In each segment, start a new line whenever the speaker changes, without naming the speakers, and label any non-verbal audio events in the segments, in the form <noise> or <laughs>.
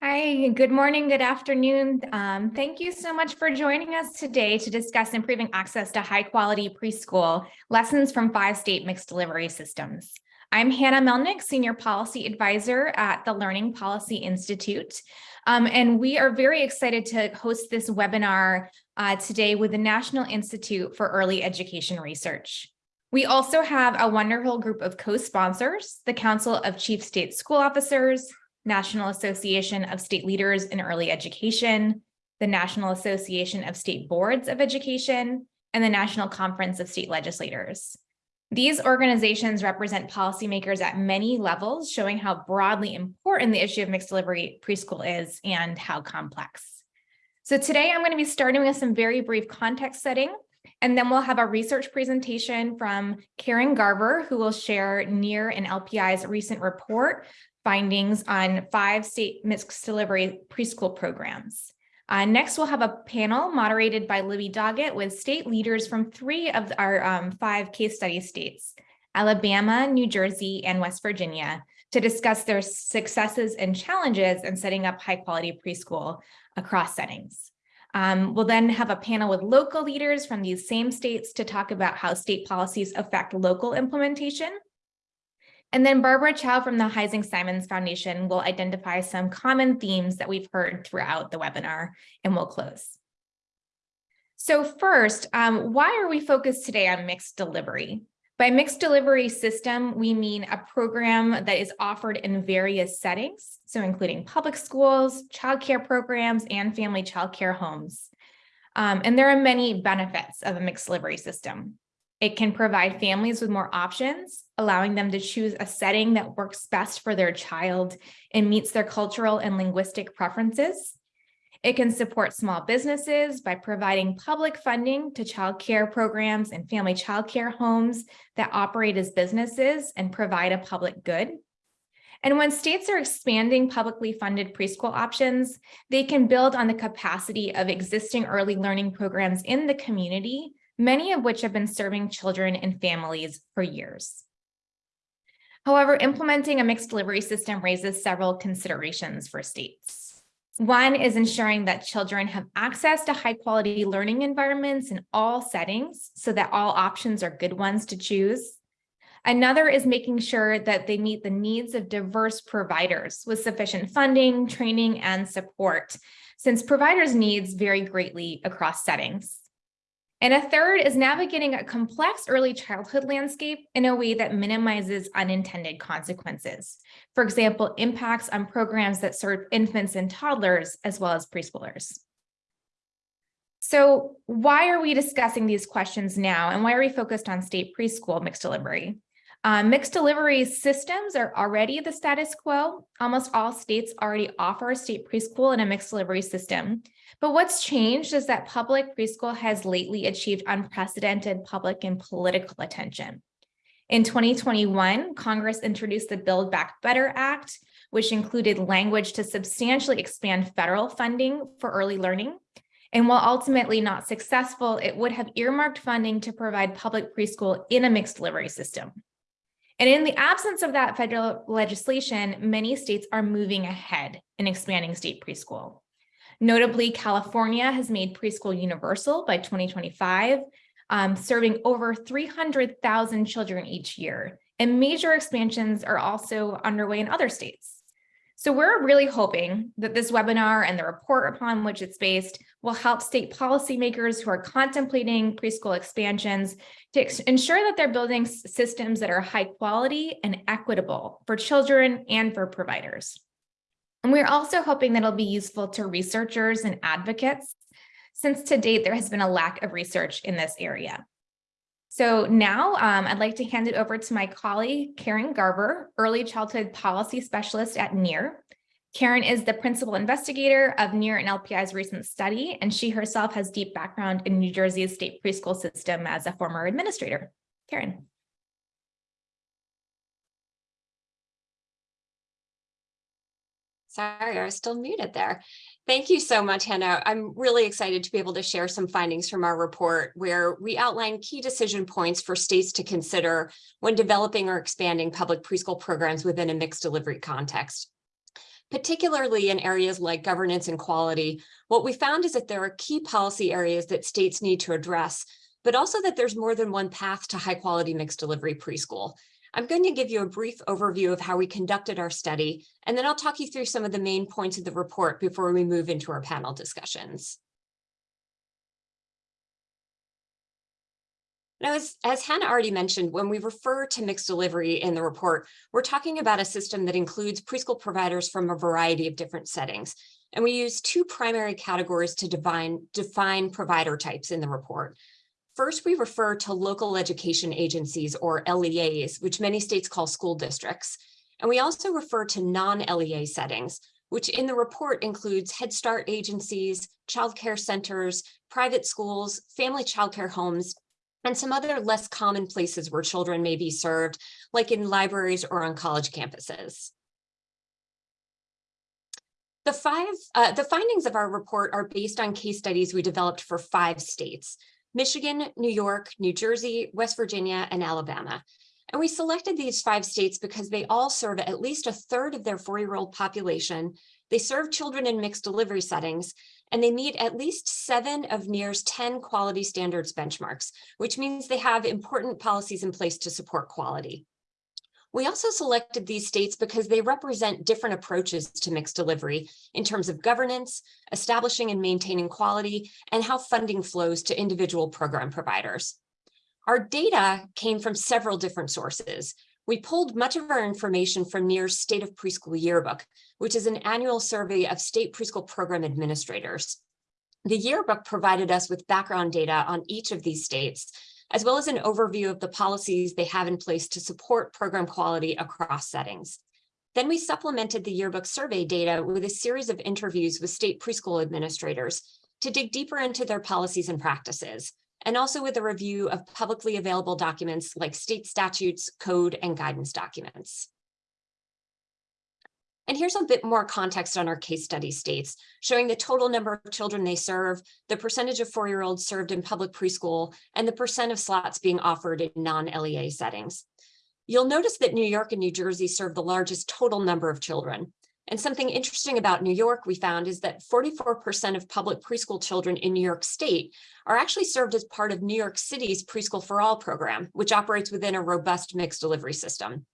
Hi, good morning, good afternoon. Um, thank you so much for joining us today to discuss improving access to high quality preschool lessons from five state mixed delivery systems. I'm Hannah Melnick, Senior Policy Advisor at the Learning Policy Institute. Um, and we are very excited to host this webinar uh, today with the National Institute for Early Education Research. We also have a wonderful group of co-sponsors, the Council of Chief State School Officers, National Association of State Leaders in Early Education, the National Association of State Boards of Education, and the National Conference of State Legislators. These organizations represent policymakers at many levels, showing how broadly important the issue of mixed delivery preschool is and how complex. So today I'm going to be starting with some very brief context setting, and then we'll have a research presentation from Karin Garver, who will share NIEER and LPI's recent report findings on five state mixed delivery preschool programs. Uh, next, we'll have a panel moderated by Libby Doggett with state leaders from three of our um, five case study states, Alabama, New Jersey, and West Virginia, to discuss their successes and challenges in setting up high quality preschool across settings. Um, we'll then have a panel with local leaders from these same states to talk about how state policies affect local implementation and then Barbara Chow from the Heising Simons Foundation will identify some common themes that we've heard throughout the webinar and we'll close. So first, um, why are we focused today on mixed delivery? By mixed delivery system, we mean a program that is offered in various settings, so including public schools, childcare programs, and family childcare homes. Um, and there are many benefits of a mixed delivery system. It can provide families with more options, allowing them to choose a setting that works best for their child and meets their cultural and linguistic preferences. It can support small businesses by providing public funding to child care programs and family child care homes that operate as businesses and provide a public good. And when states are expanding publicly funded preschool options, they can build on the capacity of existing early learning programs in the community many of which have been serving children and families for years. However, implementing a mixed delivery system raises several considerations for states. One is ensuring that children have access to high quality learning environments in all settings so that all options are good ones to choose. Another is making sure that they meet the needs of diverse providers with sufficient funding, training, and support, since providers' needs vary greatly across settings. And a third is navigating a complex early childhood landscape in a way that minimizes unintended consequences. For example, impacts on programs that serve infants and toddlers, as well as preschoolers. So why are we discussing these questions now? And why are we focused on state preschool mixed delivery? Um, mixed delivery systems are already the status quo. Almost all states already offer a state preschool and a mixed delivery system. But what's changed is that public preschool has lately achieved unprecedented public and political attention. In 2021, Congress introduced the Build Back Better Act, which included language to substantially expand federal funding for early learning. And while ultimately not successful, it would have earmarked funding to provide public preschool in a mixed delivery system. And in the absence of that federal legislation, many states are moving ahead in expanding state preschool. Notably, California has made preschool universal by 2025, um, serving over 300,000 children each year. And major expansions are also underway in other states. So we're really hoping that this webinar and the report upon which it's based will help state policymakers who are contemplating preschool expansions to ensure that they're building systems that are high quality and equitable for children and for providers. And we're also hoping that it'll be useful to researchers and advocates, since to date there has been a lack of research in this area. So now um, I'd like to hand it over to my colleague, Karin Garver, Early Childhood Policy Specialist at NIEER. Karin is the principal investigator of NIEER and LPI's recent study, and she herself has deep background in New Jersey's state preschool system as a former administrator. Karin.
Sorry, I was still muted there. Thank you so much, Hannah. I'm really excited to be able to share some findings from our report where we outline key decision points for states to consider when developing or expanding public preschool programs within a mixed delivery context. Particularly in areas like governance and quality, what we found is that there are key policy areas that states need to address, but also that there's more than one path to high quality mixed delivery preschool. I'm going to give you a brief overview of how we conducted our study, and then I'll talk you through some of the main points of the report before we move into our panel discussions. Now, as, as Hannah already mentioned, when we refer to mixed delivery in the report, we're talking about a system that includes preschool providers from a variety of different settings. And we use two primary categories to define, define provider types in the report. First, we refer to local education agencies or LEAs, which many states call school districts. And we also refer to non-LEA settings, which in the report includes Head Start agencies, childcare centers, private schools, family childcare homes, and some other less common places where children may be served, like in libraries or on college campuses. The five, uh, the findings of our report are based on case studies we developed for five states, Michigan, New York, New Jersey, West Virginia, and Alabama. And we selected these five states because they all serve at least a third of their four-year-old population. They serve children in mixed delivery settings, and they meet at least seven of NIEER's 10 quality standards benchmarks, which means they have important policies in place to support quality. We also selected these states because they represent different approaches to mixed delivery in terms of governance, establishing and maintaining quality, and how funding flows to individual program providers. Our data came from several different sources, we pulled much of our information from NIEER's State of Preschool Yearbook, which is an annual survey of state preschool program administrators. The yearbook provided us with background data on each of these states, as well as an overview of the policies they have in place to support program quality across settings. Then we supplemented the yearbook survey data with a series of interviews with state preschool administrators to dig deeper into their policies and practices and also with a review of publicly available documents like state statutes, code, and guidance documents. And here's a bit more context on our case study states, showing the total number of children they serve, the percentage of four-year-olds served in public preschool, and the percent of slots being offered in non-LEA settings. You'll notice that New York and New Jersey serve the largest total number of children. And something interesting about New York we found is that 44% of public preschool children in New York State are actually served as part of New York City's Preschool for All program, which operates within a robust mixed delivery system.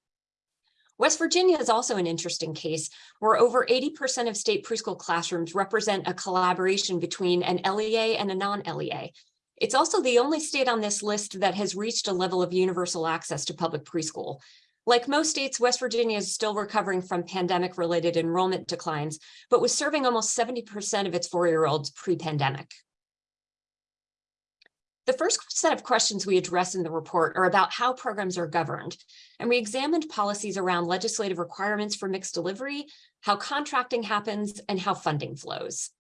West Virginia is also an interesting case where over 80% of state preschool classrooms represent a collaboration between an LEA and a non-LEA. It's also the only state on this list that has reached a level of universal access to public preschool, like most states, West Virginia is still recovering from pandemic related enrollment declines, but was serving almost 70% of its four-year-olds pre-pandemic. The first set of questions we address in the report are about how programs are governed, and we examined policies around legislative requirements for mixed delivery, how contracting happens, and how funding flows.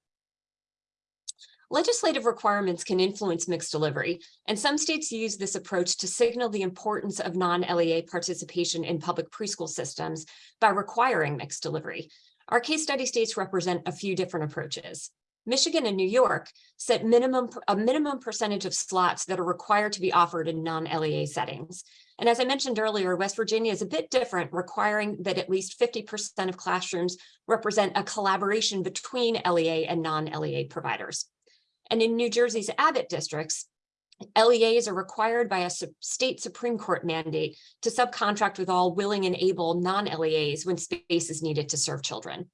Legislative requirements can influence mixed delivery, and some states use this approach to signal the importance of non-LEA participation in public preschool systems by requiring mixed delivery. Our case study states represent a few different approaches. Michigan and New York set minimum a minimum percentage of slots that are required to be offered in non-LEA settings. And as I mentioned earlier, West Virginia is a bit different, requiring that at least 50% of classrooms represent a collaboration between LEA and non-LEA providers. And in New Jersey's Abbott districts, LEAs are required by a state Supreme Court mandate to subcontract with all willing and able non-LEAs when space is needed to serve children.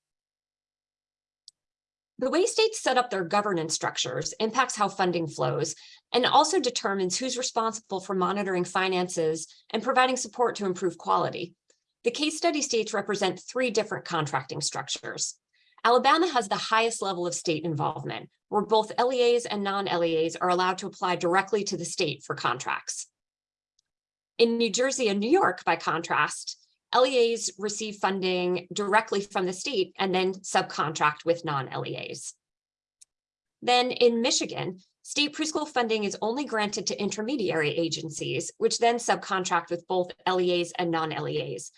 The way states set up their governance structures impacts how funding flows and also determines who's responsible for monitoring finances and providing support to improve quality. The case study states represent three different contracting structures. Alabama has the highest level of state involvement, where both LEAs and non-LEAs are allowed to apply directly to the state for contracts. In New Jersey and New York, by contrast, LEAs receive funding directly from the state and then subcontract with non-LEAs. Then in Michigan, state preschool funding is only granted to intermediary agencies, which then subcontract with both LEAs and non-LEAs.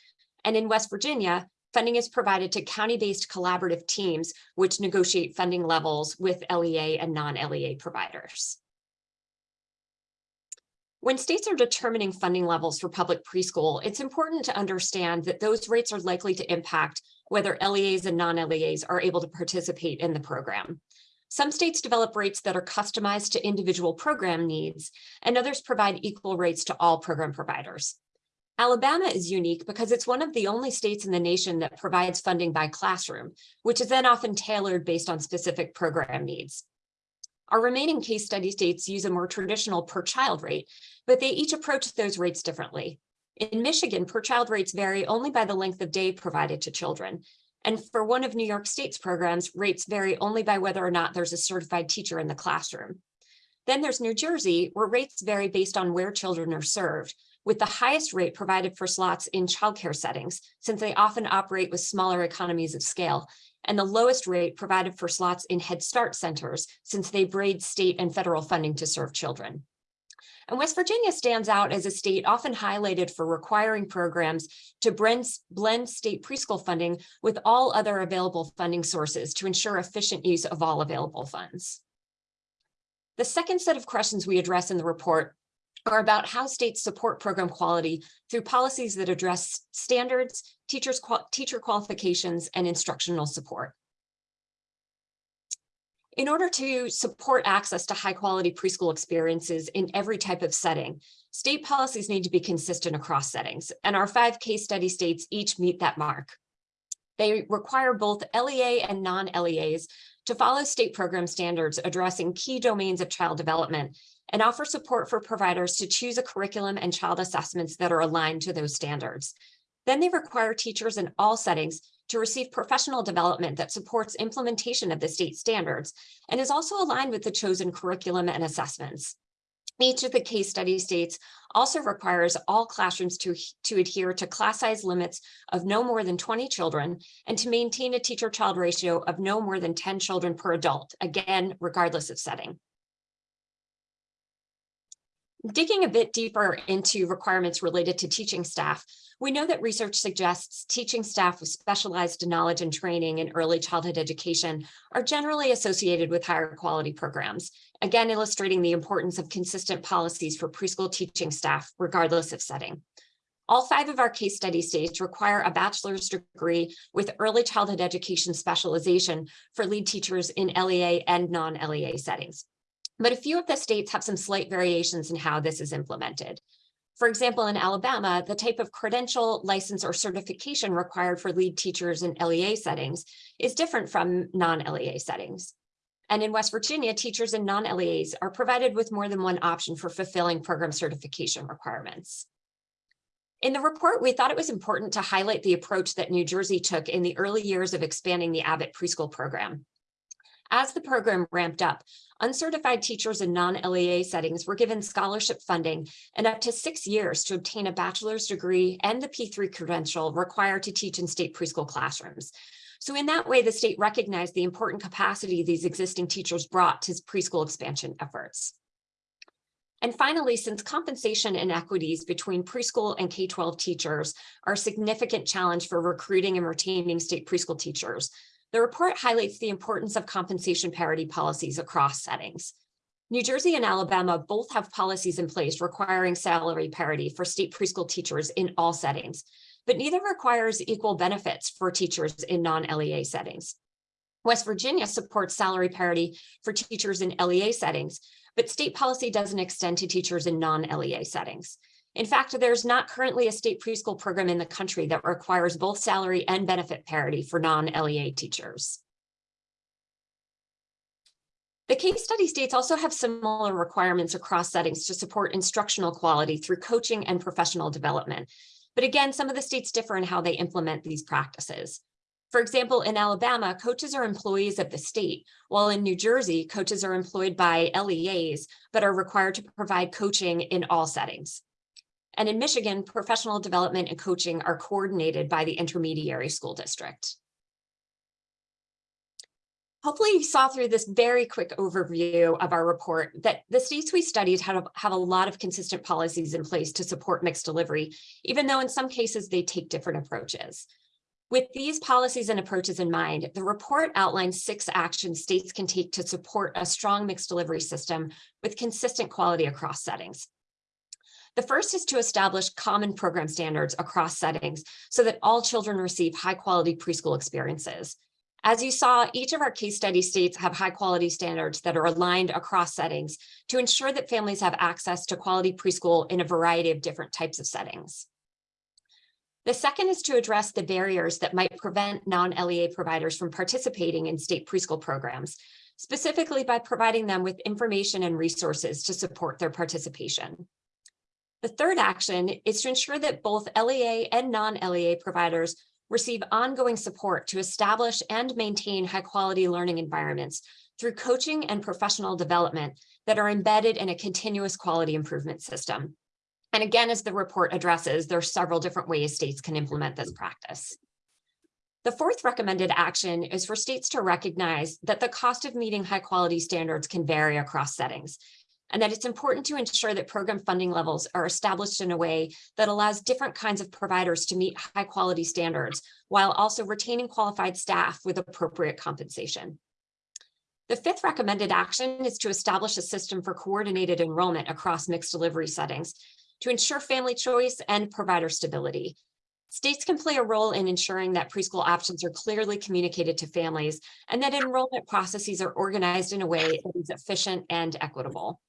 And in West Virginia, Funding is provided to county-based collaborative teams, which negotiate funding levels with LEA and non-LEA providers. When states are determining funding levels for public preschool, it's important to understand that those rates are likely to impact whether LEAs and non-LEAs are able to participate in the program. Some states develop rates that are customized to individual program needs, and others provide equal rates to all program providers. Alabama is unique because it's one of the only states in the nation that provides funding by classroom, which is then often tailored based on specific program needs. Our remaining case study states use a more traditional per child rate, but they each approach those rates differently. In Michigan, per child rates vary only by the length of day provided to children, and for one of New York State's programs, rates vary only by whether or not there's a certified teacher in the classroom. Then there's New Jersey, where rates vary based on where children are served, with the highest rate provided for slots in childcare settings, since they often operate with smaller economies of scale, and the lowest rate provided for slots in Head Start centers, since they braid state and federal funding to serve children. And West Virginia stands out as a state often highlighted for requiring programs to blend, state preschool funding with all other available funding sources to ensure efficient use of all available funds. The second set of questions we address in the report are about how states support program quality through policies that address standards, teachers, teacher qualifications, and instructional support. In order to support access to high quality preschool experiences in every type of setting, state policies need to be consistent across settings, and our five case study states each meet that mark. They require both LEA and non-LEAs to follow state program standards addressing key domains of child development and offer support for providers to choose a curriculum and child assessments that are aligned to those standards. Then they require teachers in all settings to receive professional development that supports implementation of the state standards and is also aligned with the chosen curriculum and assessments. Each of the case study states also requires all classrooms to, to adhere to class size limits of no more than 20 children and to maintain a teacher-child ratio of no more than 10 children per adult, again, regardless of setting. Digging a bit deeper into requirements related to teaching staff, we know that research suggests teaching staff with specialized knowledge and training in early childhood education are generally associated with higher quality programs, again illustrating the importance of consistent policies for preschool teaching staff, regardless of setting. All five of our case study states require a bachelor's degree with early childhood education specialization for lead teachers in LEA and non-LEA settings but a few of the states have some slight variations in how this is implemented. For example, in Alabama, the type of credential, license, or certification required for lead teachers in LEA settings is different from non-LEA settings. And in West Virginia, teachers in non-LEAs are provided with more than one option for fulfilling program certification requirements. In the report, we thought it was important to highlight the approach that New Jersey took in the early years of expanding the Abbott preschool program. As the program ramped up, uncertified teachers in non-LEA settings were given scholarship funding and up to six years to obtain a bachelor's degree and the P3 credential required to teach in state preschool classrooms. So in that way, the state recognized the important capacity these existing teachers brought to preschool expansion efforts. And finally, since compensation inequities between preschool and K-12 teachers are a significant challenge for recruiting and retaining state preschool teachers, the report highlights the importance of compensation parity policies across settings. New Jersey and Alabama both have policies in place requiring salary parity for state preschool teachers in all settings, but neither requires equal benefits for teachers in non-LEA settings. West Virginia supports salary parity for teachers in LEA settings, but state policy doesn't extend to teachers in non-LEA settings. In fact, there's not currently a state preschool program in the country that requires both salary and benefit parity for non-LEA teachers. The case study states also have similar requirements across settings to support instructional quality through coaching and professional development. But again, some of the states differ in how they implement these practices. For example, in Alabama, coaches are employees of the state, while in New Jersey, coaches are employed by LEAs, but are required to provide coaching in all settings. And in Michigan, professional development and coaching are coordinated by the intermediary school district. Hopefully you saw through this very quick overview of our report that the states we studied have, have a lot of consistent policies in place to support mixed delivery, even though in some cases they take different approaches. With these policies and approaches in mind, the report outlines six actions states can take to support a strong mixed delivery system with consistent quality across settings. The first is to establish common program standards across settings so that all children receive high quality preschool experiences. As you saw, each of our case study states have high quality standards that are aligned across settings to ensure that families have access to quality preschool in a variety of different types of settings. The second is to address the barriers that might prevent non-LEA providers from participating in state preschool programs, specifically by providing them with information and resources to support their participation. The third action is to ensure that both LEA and non-LEA providers receive ongoing support to establish and maintain high quality learning environments through coaching and professional development that are embedded in a continuous quality improvement system. And again, as the report addresses, there are several different ways states can implement this practice. The fourth recommended action is for states to recognize that the cost of meeting high quality standards can vary across settings and that it's important to ensure that program funding levels are established in a way that allows different kinds of providers to meet high quality standards while also retaining qualified staff with appropriate compensation. The fifth recommended action is to establish a system for coordinated enrollment across mixed delivery settings to ensure family choice and provider stability. States can play a role in ensuring that preschool options are clearly communicated to families and that enrollment processes are organized in a way that is efficient and equitable.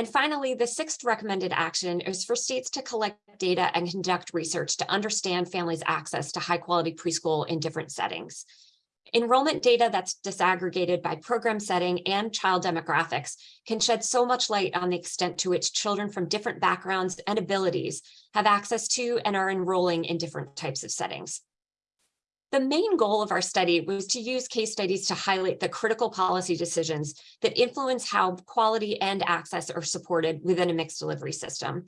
And finally, the sixth recommended action is for states to collect data and conduct research to understand families' access to high quality preschool in different settings. Enrollment data that's disaggregated by program setting and child demographics can shed so much light on the extent to which children from different backgrounds and abilities have access to and are enrolling in different types of settings. The main goal of our study was to use case studies to highlight the critical policy decisions that influence how quality and access are supported within a mixed delivery system.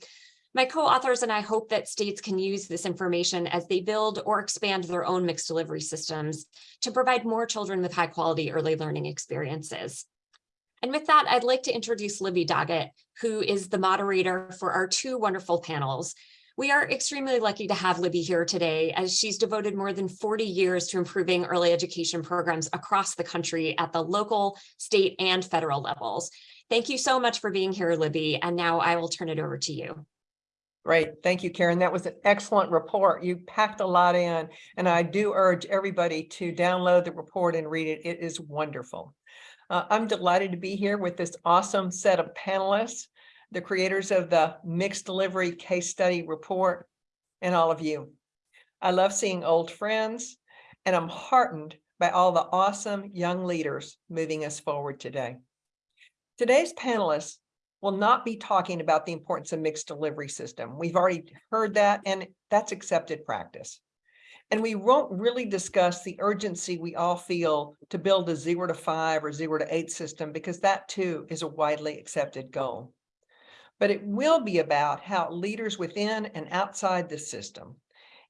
My co-authors and I hope that states can use this information as they build or expand their own mixed delivery systems to provide more children with high quality early learning experiences. And with that, I'd like to introduce Libby Doggett, who is the moderator for our two wonderful panels. We are extremely lucky to have Libby here today as she's devoted more than 40 years to improving early education programs across the country at the local, state, and federal levels. Thank you so much for being here, Libby, and now I will turn it over to you.
Great. Thank you, Karin. That was an excellent report. You packed a lot in, and I do urge everybody to download the report and read it. It is wonderful. Uh, I'm delighted to be here with this awesome set of panelists, the creators of the Mixed Delivery Case Study Report, and all of you. I love seeing old friends, and I'm heartened by all the awesome young leaders moving us forward today. Today's panelists will not be talking about the importance of mixed delivery system. We've already heard that and that's accepted practice. And we won't really discuss the urgency we all feel to build a zero to five or zero to eight system because that too is a widely accepted goal. But it will be about how leaders within and outside the system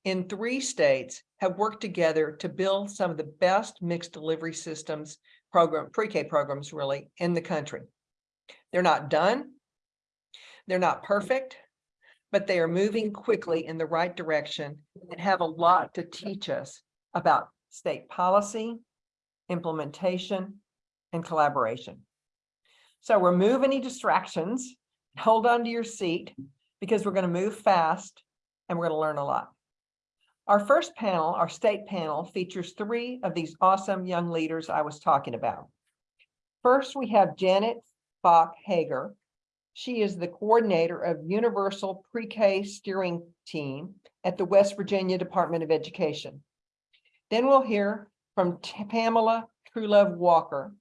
in three states have worked together to build some of the best mixed delivery systems program, pre-K programs really in the country. They're not done. They're not perfect, but they are moving quickly in the right direction and have a lot to teach us about state policy, implementation, and collaboration. So remove any distractions, hold on to your seat because we're going to move fast and we're going to learn a lot. Our first panel, our state panel, features three of these awesome young leaders I was talking about. First, we have Janet Bach Hager. She is the coordinator of Universal Pre-K Steering Team at the West Virginia Department of Education. Then we'll hear from Pamela Truelove Walker,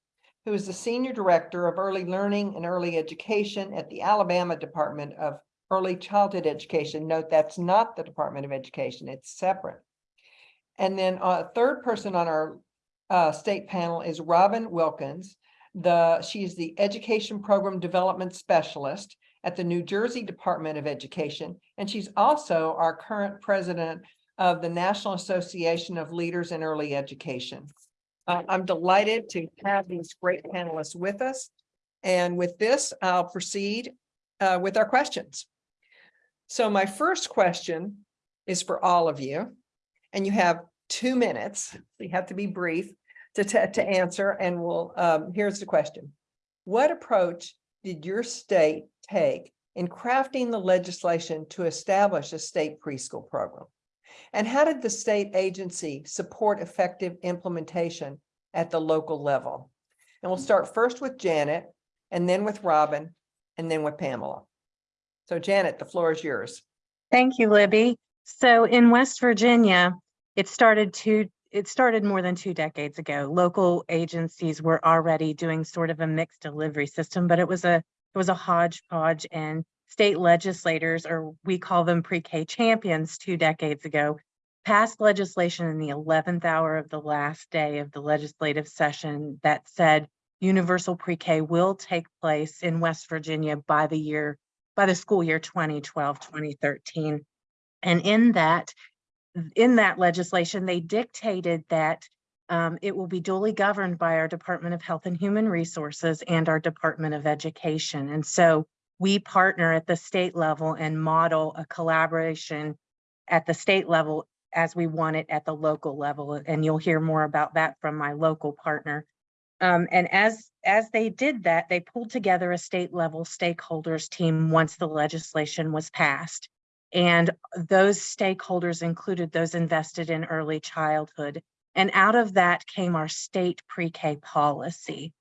who is the Senior Director of Early Learning and Early Education at the Alabama Department of Early Childhood Education. Note that's not the Department of Education, it's separate. And then a third person on our uh, state panel is Robin Wilkins, the, she's the Education Program Development Specialist at the New Jersey Department of Education, and she's also our current president of the National Association of Leaders in Early Education. Uh, I'm delighted to have these great panelists with us. And with this, I'll proceed uh, with our questions. So my first question is for all of you, and you have two minutes. So you have to be brief to, to answer and we'll, um, here's the question. What approach did your state take in crafting the legislation to establish a state preschool program? And how did the state agency support effective implementation at the local level? And we'll start first with Janet, and then with Robin, and then with Pamela. So Janet, the floor is yours.
Thank you, Libby. So in West Virginia, it started two, it started more than two decades ago. Local agencies were already doing sort of a mixed delivery system, but it was a, it was a hodgepodge and state legislators, or we call them pre-K champions two decades ago, passed legislation in the 11th hour of the last day of the legislative session that said universal pre-K will take place in West Virginia by the year, by the school year 2012, 2013. And in that, in that legislation, they dictated that um, it will be duly governed by our Department of Health and Human Resources and our Department of Education. And so we partner at the state level and model a collaboration at the state level as we want it at the local level. And you'll hear more about that from my local partner. Um, and as, as they did that, they pulled together a state level stakeholders team once the legislation was passed. And those stakeholders included those invested in early childhood. And out of that came our state pre-K policy.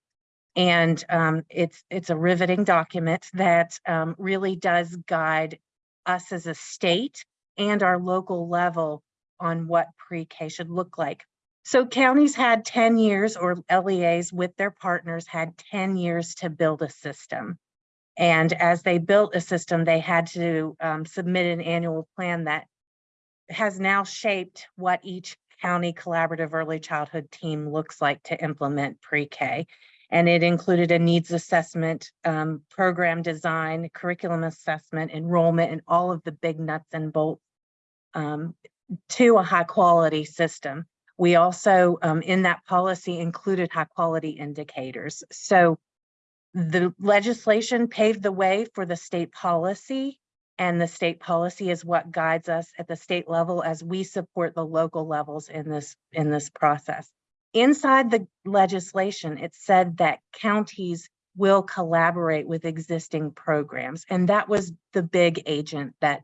And um, it's, it's a riveting document that um, really does guide us as a state and our local level on what pre-K should look like. So counties had 10 years or LEAs with their partners had 10 years to build a system. And as they built a system, they had to um, submit an annual plan that has now shaped what each county collaborative early childhood team looks like to implement pre-K. And it included a needs assessment, um, program design, curriculum assessment, enrollment, and all of the big nuts and bolts um, to a high quality system. We also, um, in that policy, included high quality indicators. So the legislation paved the way for the state policy and the state policy is what guides us at the state level as we support the local levels in this in this process. Inside the legislation, it said that counties will collaborate with existing programs. And that was the big agent that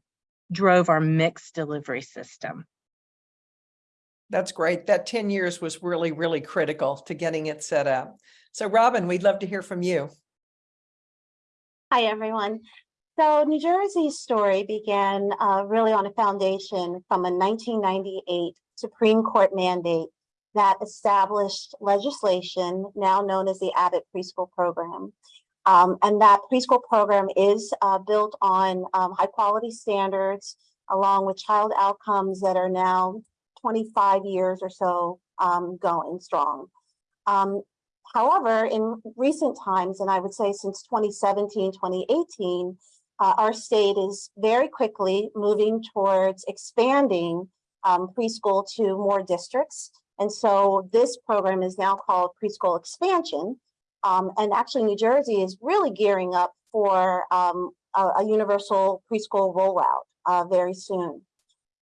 drove our mixed delivery system.
That's great. That ten years was really, really critical to getting it set up. So Robin, we'd love to hear from you.
Hi, everyone. So New Jersey's story began uh, really on a foundation from a 1998 Supreme Court mandate that established legislation now known as the Abbott Preschool Program. Um, and that preschool program is uh, built on um, high quality standards along with child outcomes that are now 25 years or so um, going strong. Um, However, in recent times, and I would say since 2017, 2018, uh, our state is very quickly moving towards expanding um, preschool to more districts. And so this program is now called preschool expansion. Um, and actually New Jersey is really gearing up for um, a, a, universal preschool rollout uh, very soon.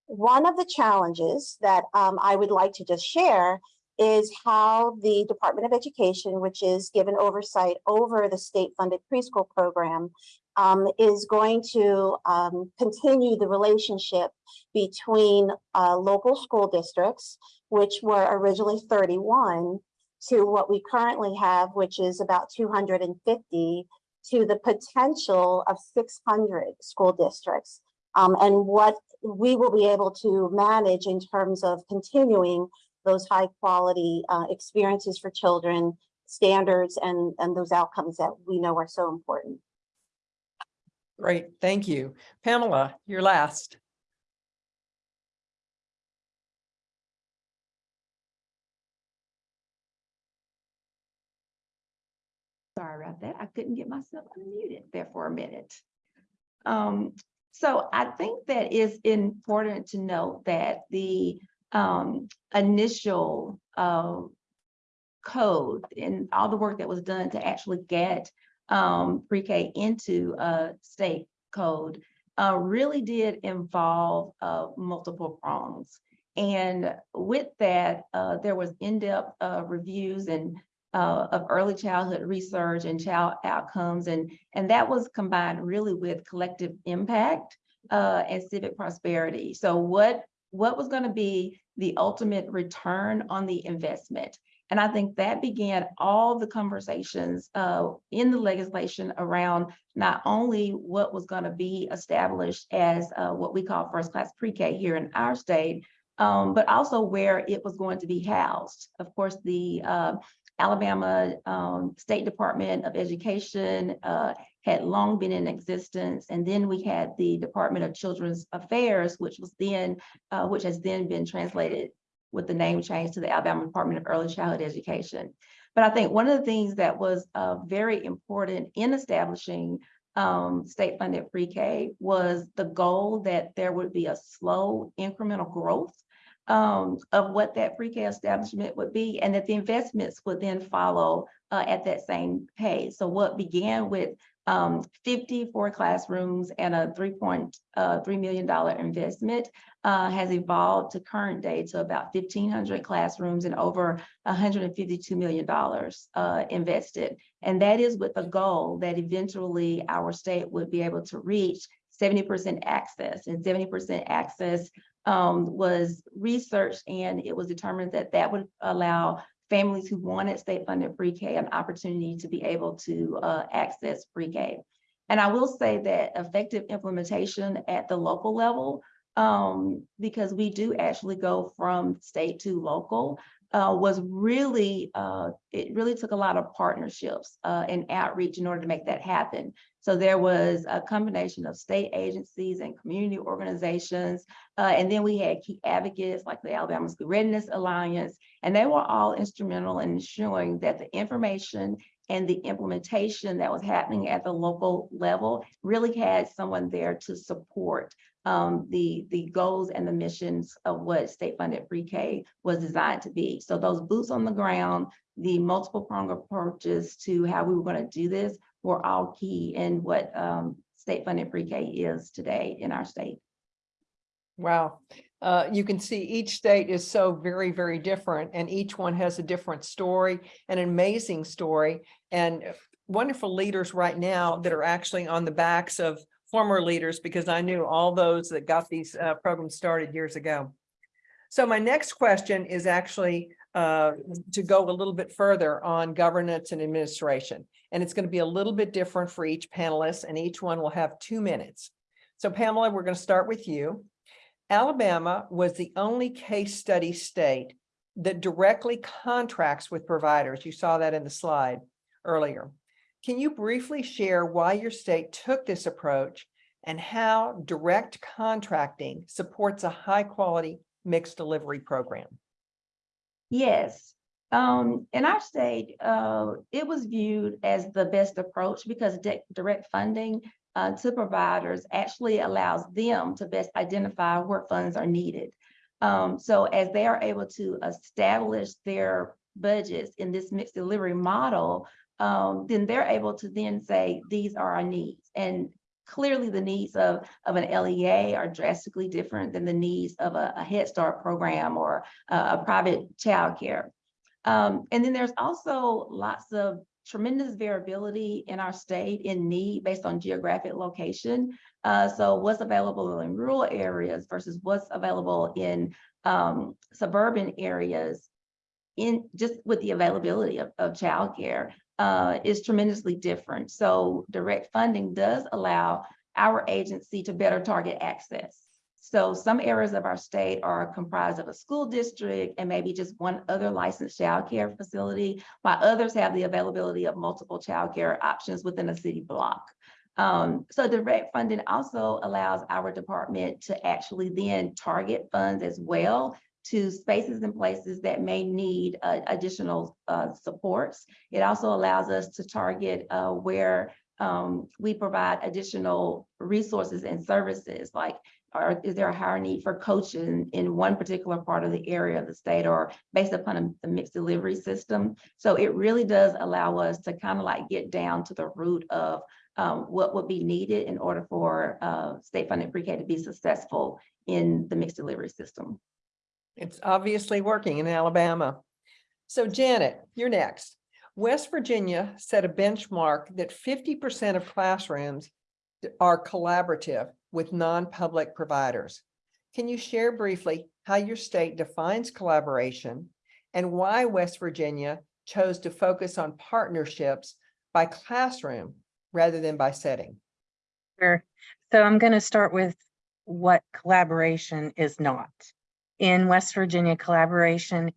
One of the challenges that um, I would like to just share is how the Department of Education, which is given oversight over the state-funded preschool program, um, is going to um, continue the relationship between uh, local school districts, which were originally 31, to what we currently have, which is about 250, to the potential of 600 school districts, um, and what we will be able to manage in terms of continuing those high quality uh, experiences for children, standards, and, and those outcomes that we know are so important.
Great, thank you. Pamela, you're last.
Sorry about that. I couldn't get myself unmuted there for a minute. Um, so I think that it's important to note that the um, initial uh, code and all the work that was done to actually get um, pre-K into a state code uh, really did involve uh, multiple prongs. And with that, uh, there was in-depth uh, reviews and uh, of early childhood research and child outcomes. And, and that was combined really with collective impact uh, and civic prosperity. So what, what was going to be the ultimate return on the investment? And I think that began all the conversations uh, in the legislation around not only what was going to be established as uh, what we call first class pre-K here in our state, um, but also where it was going to be housed. Of course, the uh, Alabama um, State Department of Education uh, had long been in existence. And then we had the Department of Children's Affairs, which was then, uh, which has then been translated with the name change to the Alabama Department of Early Childhood Education. But I think one of the things that was uh, very important in establishing um, state funded pre-K was the goal that there would be a slow incremental growth um, of what that pre-K establishment would be, and that the investments would then follow uh, at that same pace. So what began with um, 54 classrooms and a $3.3 million investment uh, has evolved to current day to about 1,500 classrooms and over $152 million uh, invested. And that is with the goal that eventually our state would be able to reach 70% access and 70% access um, was researched and it was determined that that would allow families who wanted state funded pre-K an opportunity to be able to uh, access pre-K. And I will say that effective implementation at the local level, um, because we do actually go from state to local, uh, was really, uh, it really took a lot of partnerships uh, and outreach in order to make that happen. So there was a combination of state agencies and community organizations. Uh, and then we had key advocates like the Alabama School Readiness Alliance, and they were all instrumental in ensuring that the information and the implementation that was happening at the local level really had someone there to support um, the, the goals and the missions of what state funded pre-K was designed to be. So those boots on the ground, the multiple prong approaches to how we were going to do this were all key in what um, state funded pre-K is today in our state.
Wow. Uh, you can see each state is so very, very different and each one has a different story, an amazing story and wonderful leaders right now that are actually on the backs of former leaders because I knew all those that got these uh, programs started years ago. So my next question is actually uh, to go a little bit further on governance and administration. And it's going to be a little bit different for each panelist and each one will have two minutes. So Pamela, we're going to start with you. Alabama was the only case study state that directly contracts with providers. You saw that in the slide earlier. Can you briefly share why your state took this approach and how direct contracting supports a high quality mixed delivery program?
Yes. Um, in our state, uh, it was viewed as the best approach because direct funding uh, to providers actually allows them to best identify where funds are needed. Um, so as they are able to establish their budgets in this mixed delivery model, um, then they're able to then say, these are our needs. And clearly the needs of, of an LEA are drastically different than the needs of a, a Head Start program or a, a private childcare. Um, and then there's also lots of tremendous variability in our state in need based on geographic location. Uh, so what's available in rural areas versus what's available in um, suburban areas in just with the availability of, of childcare uh, is tremendously different. So direct funding does allow our agency to better target access. So some areas of our state are comprised of a school district and maybe just one other licensed childcare facility, while others have the availability of multiple childcare options within a city block. Um, so direct funding also allows our department to actually then target funds as well to spaces and places that may need uh, additional uh, supports. It also allows us to target uh, where um, we provide additional resources and services like is there a higher need for coaching in one particular part of the area of the state or based upon a, the mixed delivery system? So it really does allow us to kind of like get down to the root of um, what would be needed in order for uh, state funded pre-K to be successful in the mixed delivery system.
It's obviously working in Alabama. So Janet, you're next. West Virginia set a benchmark that fifty percent of classrooms are collaborative with non-public providers. Can you share briefly how your state defines collaboration and why West Virginia chose to focus on partnerships by classroom rather than by setting?
Sure. So I'm going to start with what collaboration is not. In West Virginia, collaboration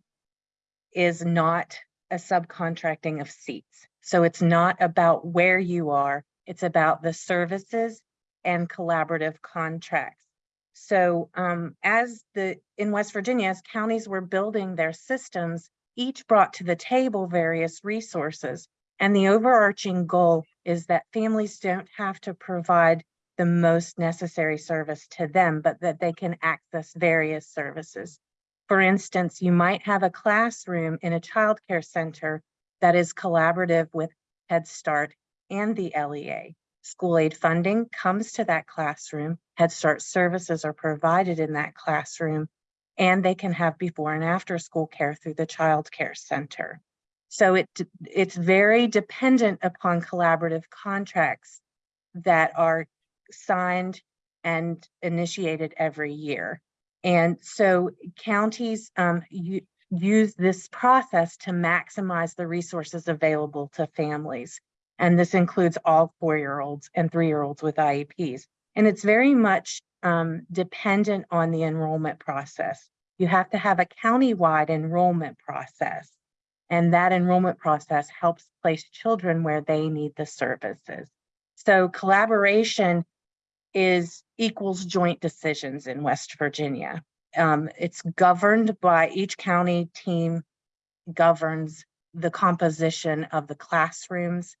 is not a subcontracting of seats. So it's not about where you are, it's about the services and collaborative contracts. So um, as the, in West Virginia, as counties were building their systems, each brought to the table various resources. And the overarching goal is that families don't have to provide the most necessary service to them, but that they can access various services. For instance, you might have a classroom in a childcare center that is collaborative with Head Start and the LEA. School aid funding comes to that classroom. Head Start services are provided in that classroom, and they can have before and after school care through the child care center. So it, it's very dependent upon collaborative contracts that are signed and initiated every year. And so counties um, use this process to maximize the resources available to families. And this includes all four-year-olds and three-year-olds with IEPs. And it's very much um, dependent on the enrollment process. You have to have a county-wide enrollment process. And that enrollment process helps place children where they need the services. So collaboration is equals joint decisions in West Virginia. Um, it's governed by each county team governs the composition of the classrooms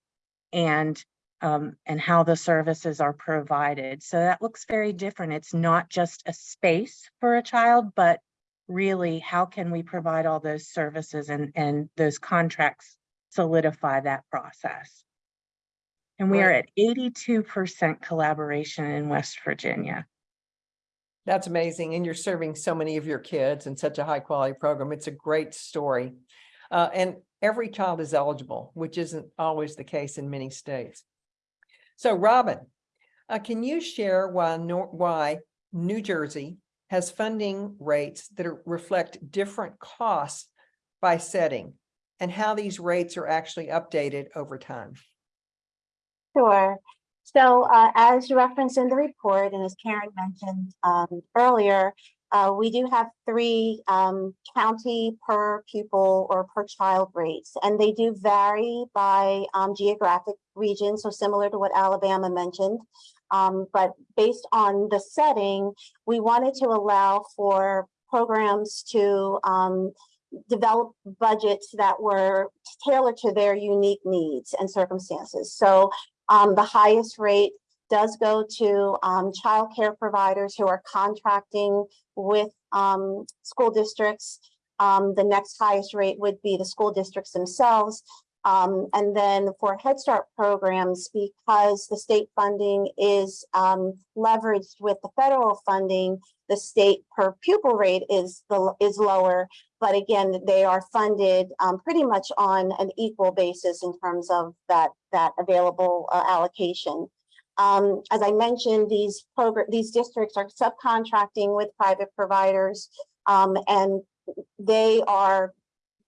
and um, and how the services are provided. So that looks very different. It's not just a space for a child, but really how can we provide all those services and, and those contracts solidify that process. And we are at eighty-two percent collaboration in West Virginia.
That's amazing. And you're serving so many of your kids in such a high quality program. It's a great story. Uh, and every child is eligible, which isn't always the case in many states. So Robin, uh, can you share why, Nor- why New Jersey has funding rates that are, reflect different costs by setting and how these rates are actually updated over time?
Sure. So uh, as referenced in the report, and as Karin mentioned um, earlier, uh, we do have three um, county per pupil or per child rates, and they do vary by um, geographic region, so similar to what Alabama mentioned. Um, but based on the setting, we wanted to allow for programs to um, develop budgets that were tailored to their unique needs and circumstances. So um, the highest rate does go to um, childcare providers who are contracting with um, school districts. Um, the next highest rate would be the school districts themselves. Um, and then for Head Start programs, because the state funding is um, leveraged with the federal funding, the state per pupil rate is the is lower. But again, they are funded um, pretty much on an equal basis in terms of that that available uh, allocation. Um, as I mentioned, these program these districts are subcontracting with private providers, um, and they are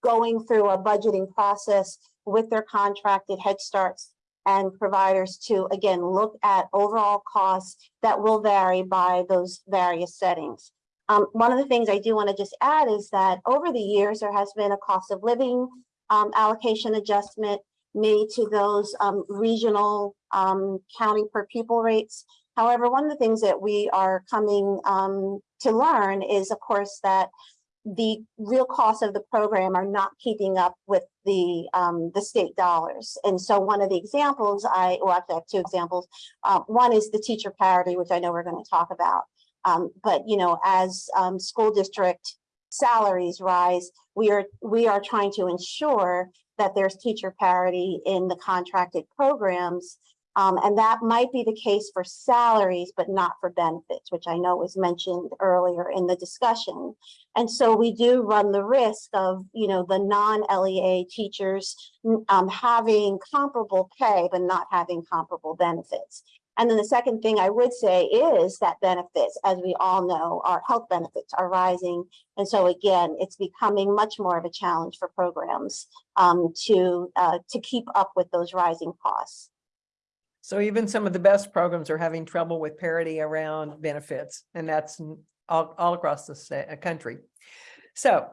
going through a budgeting process with their contracted Head Starts and providers to again look at overall costs that will vary by those various settings. Um, one of the things I do want to just add is that over the years, there has been a cost of living um, allocation adjustment made to those um, regional um, county per pupil rates. However, one of the things that we are coming um, to learn is, of course, that the real costs of the program are not keeping up with the um, the state dollars. And so one of the examples I, well, actually I have two examples. Uh, one is the teacher parity, which I know we're going to talk about. Um, but you know, as um, school district salaries rise, we are we are trying to ensure that there's teacher parity in the contracted programs Um, and that might be the case for salaries, but not for benefits, which I know was mentioned earlier in the discussion. And so we do run the risk of, you know, the non-LEA teachers um, having comparable pay, but not having comparable benefits. And then the second thing I would say is that benefits, as we all know, our health benefits are rising. And so again, it's becoming much more of a challenge for programs um, to, uh, to keep up with those rising costs.
So even some of the best programs are having trouble with parity around benefits, and that's all, all across the uh, country. So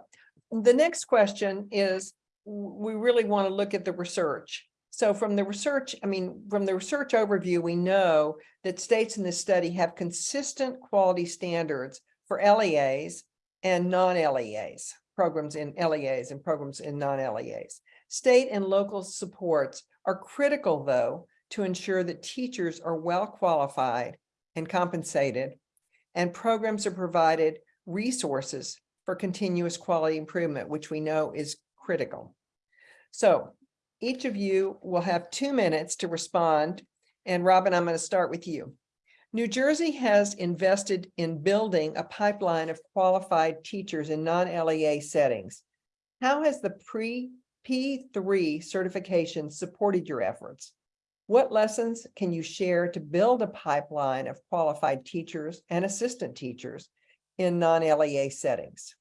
the next question is, we really want to look at the research. So from the research, I mean, from the research overview, we know that states in this study have consistent quality standards for LEAs and non-LEAs, programs in LEAs and programs in non-LEAs. State and local supports are critical, though, to ensure that teachers are well qualified and compensated, and programs are provided resources for continuous quality improvement, which we know is critical. So each of you will have two minutes to respond. And Robin, I'm going to start with you. New Jersey has invested in building a pipeline of qualified teachers in non-LEA settings. How has the pre P3 certification supported your efforts? What lessons can you share to build a pipeline of qualified teachers and assistant teachers in non-LEA settings?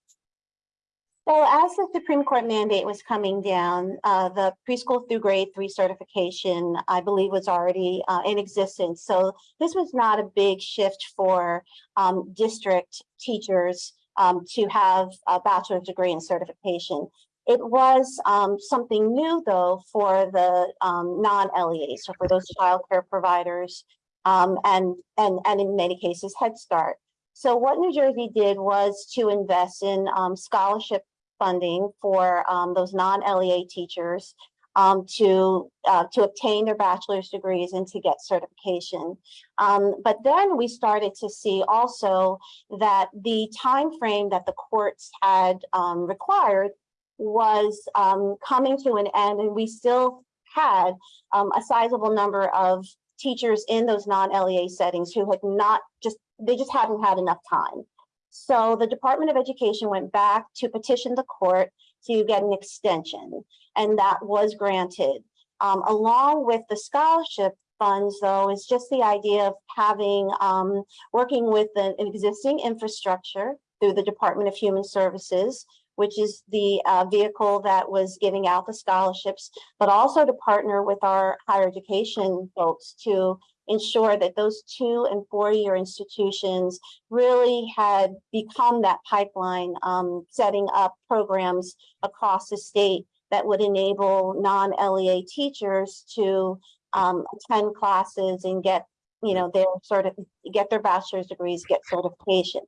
So as the Supreme Court mandate was coming down, uh, the preschool through grade three certification, I believe, was already uh, in existence. So this was not a big shift for um, district teachers um, to have a bachelor's degree in certification. It was um, something new, though, for the um, non-LEAs, so for those childcare providers, um, and and and in many cases Head Start. So what New Jersey did was to invest in um, scholarship funding for um, those non-LEA teachers um, to uh, to obtain their bachelor's degrees and to get certification. Um, but then we started to see also that the time frame that the courts had um, required was um, coming to an end, and we still had um, a sizable number of teachers in those non-LEA settings who had not just they just hadn't had enough time. So the Department of Education went back to petition the court to get an extension, and that was granted. Um, along with the scholarship funds, though, is just the idea of having, um, working with an an existing infrastructure through the Department of Human Services, which is the uh, vehicle that was giving out the scholarships, but also to partner with our higher education folks to ensure that those two and four-year institutions really had become that pipeline, um, setting up programs across the state that would enable non-LEA teachers to um, attend classes and get, you know, their sort of, get their bachelor's degrees, get certification.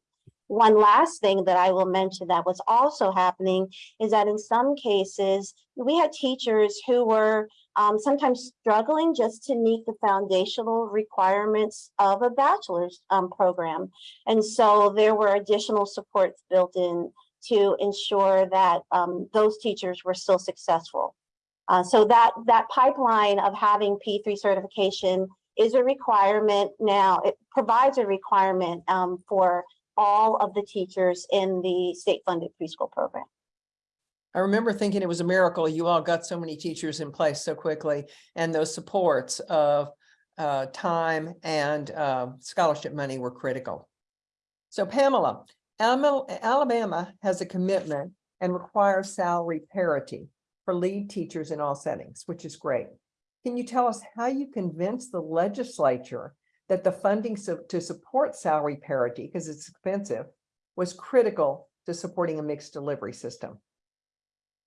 One last thing that I will mention that was also happening is that in some cases, we had teachers who were um, sometimes struggling just to meet the foundational requirements of a bachelor's um, program. And so there were additional supports built in to ensure that um, those teachers were still successful. Uh, so that, that pipeline of having P3 certification is a requirement now. It provides a requirement um, for all of the teachers in the state-funded preschool program.
I remember thinking it was a miracle you all got so many teachers in place so quickly and those supports of uh, time and uh, scholarship money were critical. So Pamela, Alabama has a commitment and requires salary parity for lead teachers in all settings, which is great. Can you tell us how you convinced the legislature that the funding so- to support salary parity, because it's expensive, was critical to supporting a mixed delivery system?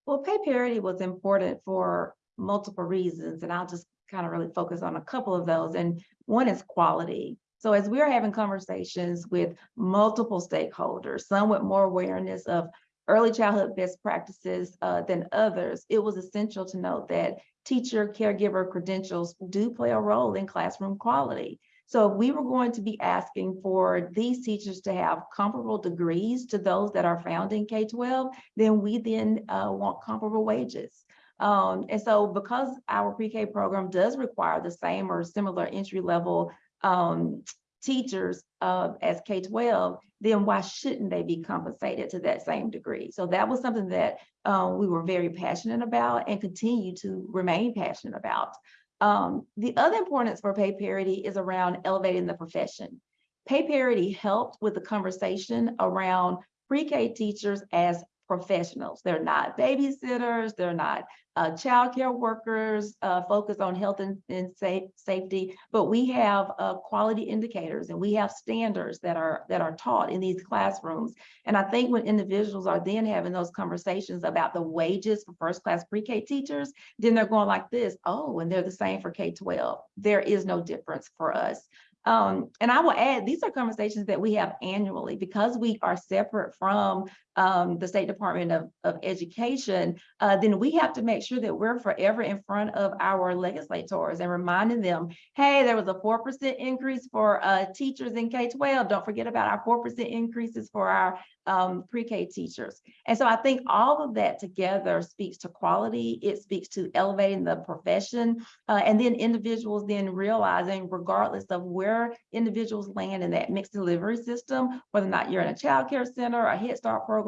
Well, pay parity was important for multiple reasons, and I'll just kind of really focus on a couple of those. And one is quality. So as we are having conversations with multiple stakeholders, some with more awareness of early childhood best practices uh, than others, it was essential to note that teacher caregiver credentials do play a role in classroom quality. So if we were going to be asking for these teachers to have comparable degrees to those that are found in K-12, then we then uh, want comparable wages. Um, and so because our pre-K program does require the same or similar entry level um, teachers uh, as K-12, then why shouldn't they be compensated to that same degree? So that was something that uh, we were very passionate about and continue to remain passionate about. Um, the other importance for pay parity is around elevating the profession. Pay parity helped with the conversation around pre-K teachers as professionals. They're not babysitters, they're not uh, childcare workers uh, focused on health and, and safe, safety, but we have uh, quality indicators and we have standards that are that are taught in these classrooms. And I think when individuals are then having those conversations about the wages for first class pre-K teachers, then they're going like this, oh, and they're the same for K-12. There is no difference for us. Um, and I will add, these are conversations that we have annually because we are separate from um, the State Department of, of Education, uh, then we have to make sure that we're forever in front of our legislators and reminding them, hey, there was a 4% increase for uh, teachers in K-12. Don't forget about our 4% increases for our um, pre-K teachers. And so I think all of that together speaks to quality. It speaks to elevating the profession uh, and then individuals then realizing regardless of where individuals land in that mixed delivery system, whether or not you're in a child care center, a Head Start program,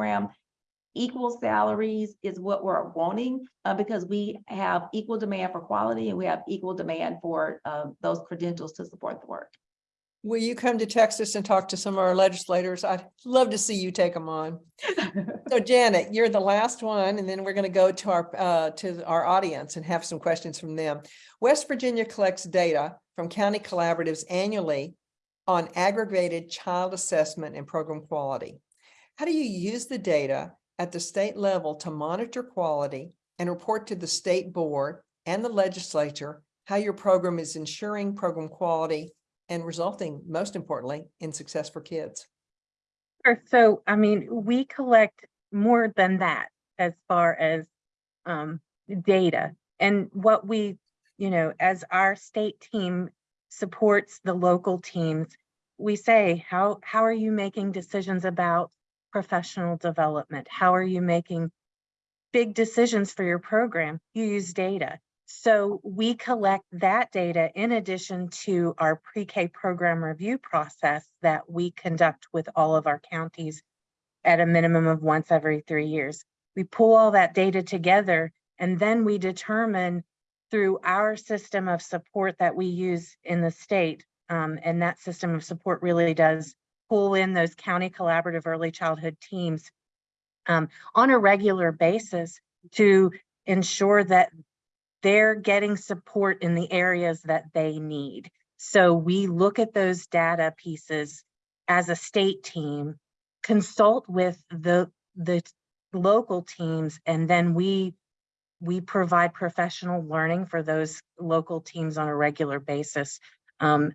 equal salaries is what we're wanting uh, because we have equal demand for quality and we have equal demand for uh, those credentials to support the work.
Will you come to Texas and talk to some of our legislators? I'd love to see you take them on. <laughs> So Janet, you're the last one, and then we're going to go to our, uh, to our audience and have some questions from them. West Virginia collects data from county collaboratives annually on aggregated child assessment and program quality. How do you use the data at the state level to monitor quality and report to the state board and the legislature how your program is ensuring program quality and resulting, most importantly, in success for kids?
Sure. So, I mean, we collect more than that as far as um, data. And what we, you know, as our state team supports the local teams, we say, how, how are you making decisions about professional development? How are you making big decisions for your program? You use data. So we collect that data in addition to our pre-K program review process that we conduct with all of our counties at a minimum of once every three years. We pull all that data together and then we determine through our system of support that we use in the state, um, and that system of support really does pull in those county collaborative early childhood teams um, on a regular basis to ensure that they're getting support in the areas that they need. So we look at those data pieces as a state team, consult with the, the local teams, and then we, we provide professional learning for those local teams on a regular basis. Um,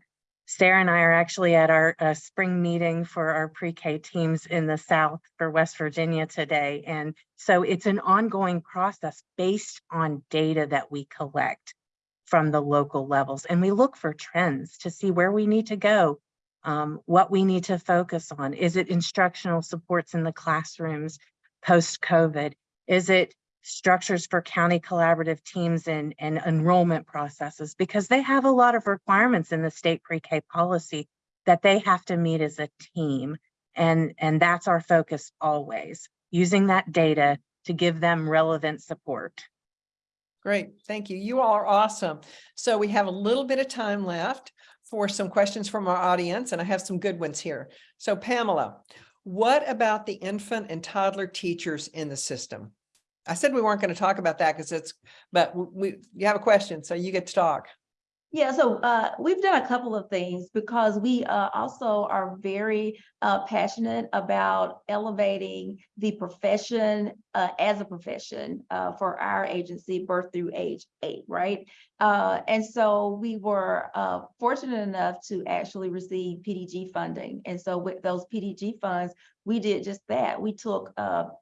Sarah and I are actually at our uh, spring meeting for our pre-K teams in the South for West Virginia today. And so it's an ongoing process based on data that we collect from the local levels. And we look for trends to see where we need to go, um, what we need to focus on. Is it instructional supports in the classrooms post-COVID? Is it structures for county collaborative teams and, and enrollment processes because they have a lot of requirements in the state pre-K policy that they have to meet as a team. And, and that's our focus always, using that data to give them relevant support.
Great, thank you. You all are awesome. So we have a little bit of time left for some questions from our audience, and I have some good ones here. So Pamela, what about the infant and toddler teachers in the system? I said we weren't going to talk about that because it's, but we, you have a question, so you get to talk.
Yeah, so uh, we've done a couple of things because we uh, also are very uh, passionate about elevating the profession uh, as a profession uh, for our agency, birth through age eight, right? Uh, and so we were fortunate enough to actually receive PDG funding. And so with those PDG funds, we did just that. We took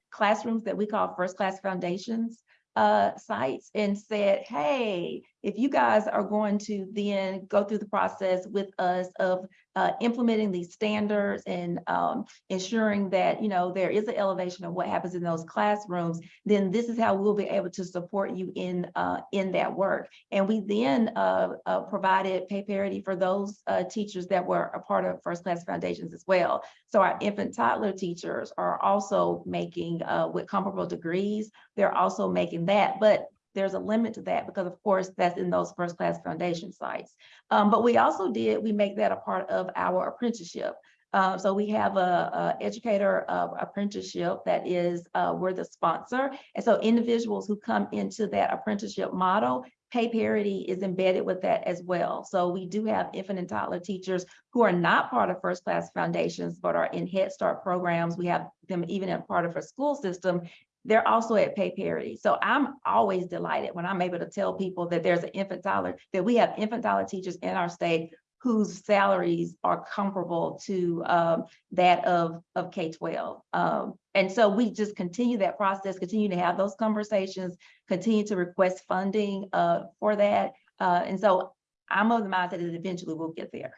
classrooms that we call first class foundations uh, sites and said, hey, if you guys are going to then go through the process with us of uh, implementing these standards and um, ensuring that, you know, there is an elevation of what happens in those classrooms, then this is how we'll be able to support you in, uh, in that work. And we then uh, uh, provided pay parity for those uh, teachers that were a part of First Class Foundations as well. So our infant toddler teachers are also making, uh, with comparable degrees, they're also making that. But there's a limit to that because of course that's in those first class foundation sites. Um, but we also did, we make that a part of our apprenticeship. Uh, so we have a, a educator apprenticeship that is, uh, we're the sponsor. And so individuals who come into that apprenticeship model, pay parity is embedded with that as well. So we do have infant and toddler teachers who are not part of first class foundations, but are in Head Start programs. We have them even in part of our school system they're also at pay parity. So I'm always delighted when I'm able to tell people that there's an infant dollar, that we have infant dollar teachers in our state whose salaries are comparable to um, that of, of K-12. Um, and so we just continue that process, continue to have those conversations, continue to request funding uh, for that. Uh, and so I'm of the mindset that eventually we'll get there.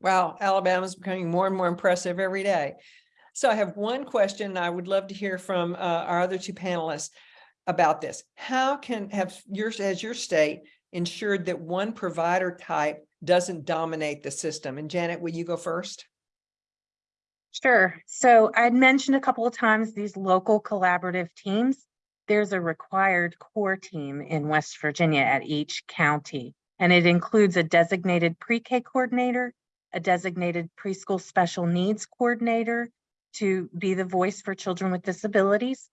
Wow, Alabama's becoming more and more impressive every day. So I have one question. I would love to hear from uh, our other two panelists about this. How can have yours as your state ensured that one provider type doesn't dominate the system? And Janet, will you go first?
Sure. So I'd mentioned a couple of times these local collaborative teams. There's a required core team in West Virginia at each county, and it includes a designated pre-K coordinator, a designated preschool special needs coordinator to be the voice for children with disabilities,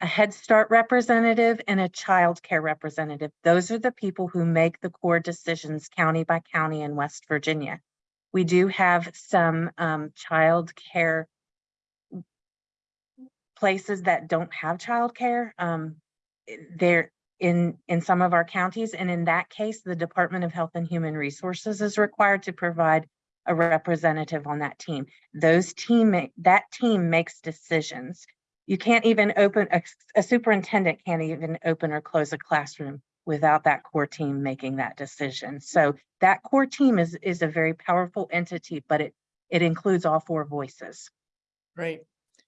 a Head Start representative, and a child care representative. Those are the people who make the core decisions county by county in West Virginia. We do have some um, child care places that don't have childcare. Um, they're in, in some of our counties, and in that case, the Department of Health and Human Resources is required to provide a representative on that team. Those team, that team makes decisions. You can't even open, a, a superintendent can't even open or close a classroom without that core team making that decision. So that core team is, is a very powerful entity, but it, it includes all four voices.
Great.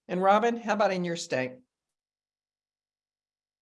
And Robin, how about in your state?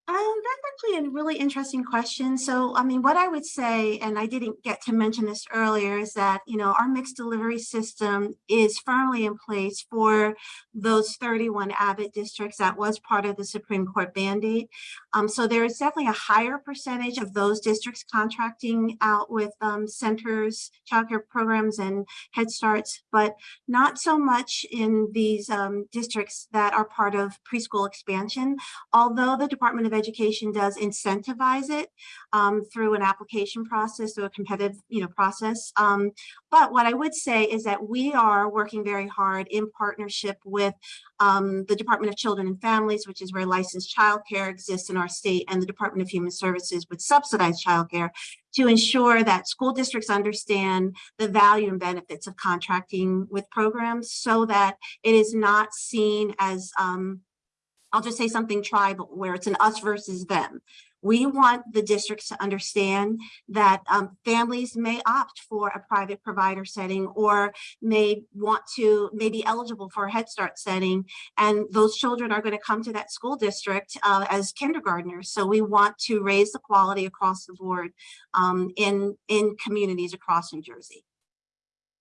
Um, that's actually a really interesting question. So, I mean, what I would say, and I didn't get to mention this earlier, is that, you know, our mixed delivery system is firmly in place for those 31 Abbott districts that was part of the Supreme Court mandate. Um, so there is definitely a higher percentage of those districts contracting out with um, centers, childcare programs and Head Starts, but not so much in these um, districts that are part of preschool expansion. Although the Department of Education does incentivize it um, through an application process, through a competitive, you know, process. Um, but what I would say is that we are working very hard in partnership with um, the Department of Children and Families, which is where licensed childcare exists in our state, and the Department of Human Services with subsidized childcare to ensure that school districts understand the value and benefits of contracting with programs so that it is not seen as um, I'll just say something tribal where it's an us versus them. We want the districts to understand that um, families may opt for a private provider setting or may want to, may be eligible for a Head Start setting. And those children are going to come to that school district uh, as kindergartners. So we want to raise the quality across the board um, in, in communities across New Jersey.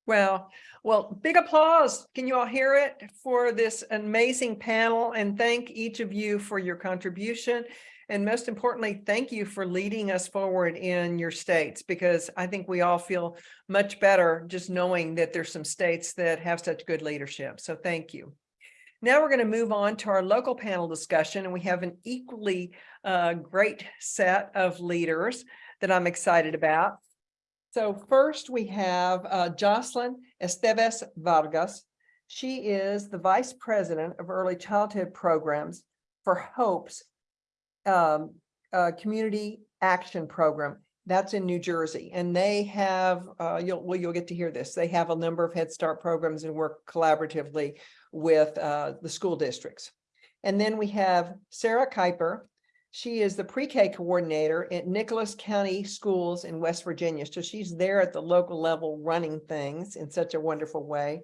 Well, well, big applause. Can you all hear it for this amazing panel? And thank each of you for your contribution. And most importantly, thank you for leading us forward in your states, because I think we all feel much better just knowing that there's some states that have such good leadership. So thank you. Now we're going to move on to our local panel discussion, and we have an equally uh, great set of leaders that I'm excited about. So first we have uh, Jocelyn Esteves Vargas. She is the Vice President of Early Childhood Programs for HOPE's um, uh, Community Action Program. That's in New Jersey, and they have, uh, you'll, well, you'll get to hear this. They have a number of Head Start programs and work collaboratively with uh, the school districts. And then we have Sarah Kuiper. She is the pre-K coordinator at Nicholas County Schools in West Virginia. So she's there at the local level running things in such a wonderful way.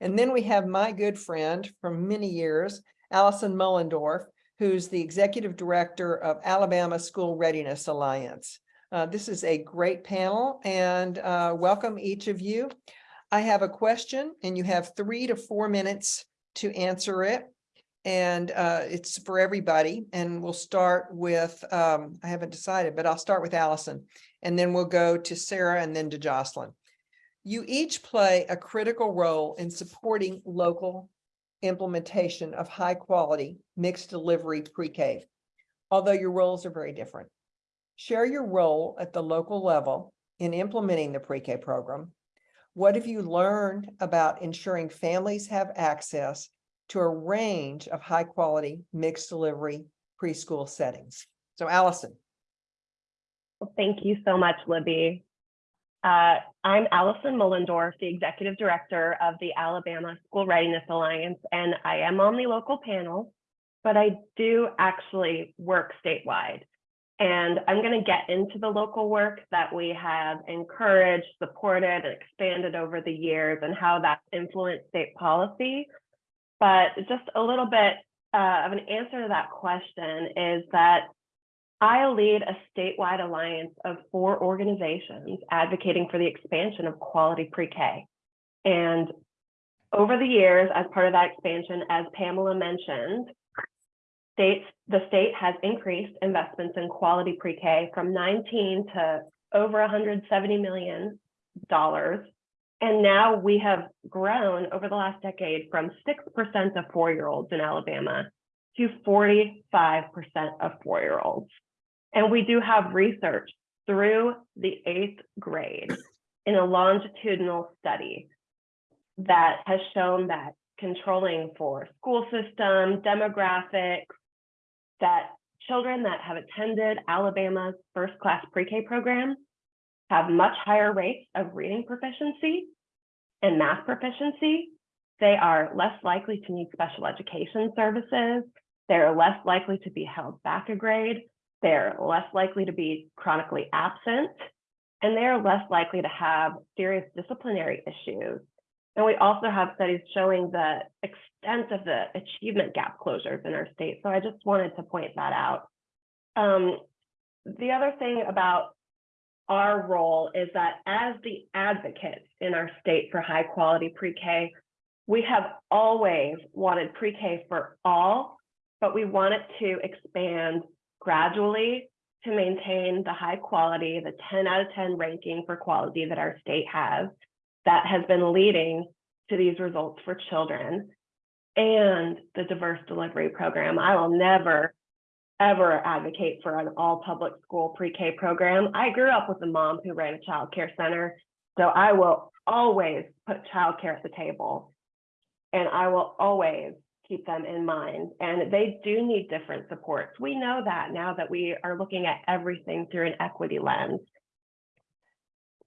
And then we have my good friend from many years, Allison Muhlendorf, who's the executive director of Alabama School Readiness Alliance. Uh, this is a great panel and uh, welcome each of you. I have a question and you have three to four minutes to answer it. And uh, it's for everybody. And we'll start with, um, I haven't decided, but I'll start with Allison. And then we'll go to Sarah and then to Jocelyn. You each play a critical role in supporting local implementation of high quality mixed delivery pre-K, although your roles are very different. Share your role at the local level in implementing the pre-K program. What have you learned about ensuring families have access to a range of high quality mixed delivery preschool settings? So Allison.
Well, Thank you so much, Libby. Uh, I'm Allison Muhlendorf, the Executive Director of the Alabama School Readiness Alliance, and I am on the local panel, but I do actually work statewide. And I'm going to get into the local work that we have encouraged, supported, and expanded over the years and how that's influenced state policy. But just a little bit uh, of an answer to that question is that I lead a statewide alliance of four organizations advocating for the expansion of quality pre-K. And over the years, as part of that expansion, as Pamela mentioned, states, the state has increased investments in quality pre-K from 19 to over 170 million dollars. And now we have grown over the last decade from 6% of four-year-olds in Alabama to 45% of four-year-olds. And we do have research through the eighth grade in a longitudinal study that has shown that controlling for school system, demographics, that children that have attended Alabama's first class pre-K program have much higher rates of reading proficiency and math proficiency. They are less likely to need special education services. They're less likely to be held back a grade. They're less likely to be chronically absent, and they're less likely to have serious disciplinary issues. And we also have studies showing the extent of the achievement gap closures in our state. So I just wanted to point that out. Um, the other thing about our role is that as the advocates in our state for high quality pre-K, we have always wanted pre-K for all, but we want it to expand gradually to maintain the high quality, the 10 out of 10 ranking for quality that our state has that has been leading to these results for children and the diverse delivery program. I will never, ever advocate for an all public school pre-K program. I grew up with a mom who ran a child care center, so I will always put childcare at the table. And I will always keep them in mind. And they do need different supports. We know that now that we are looking at everything through an equity lens.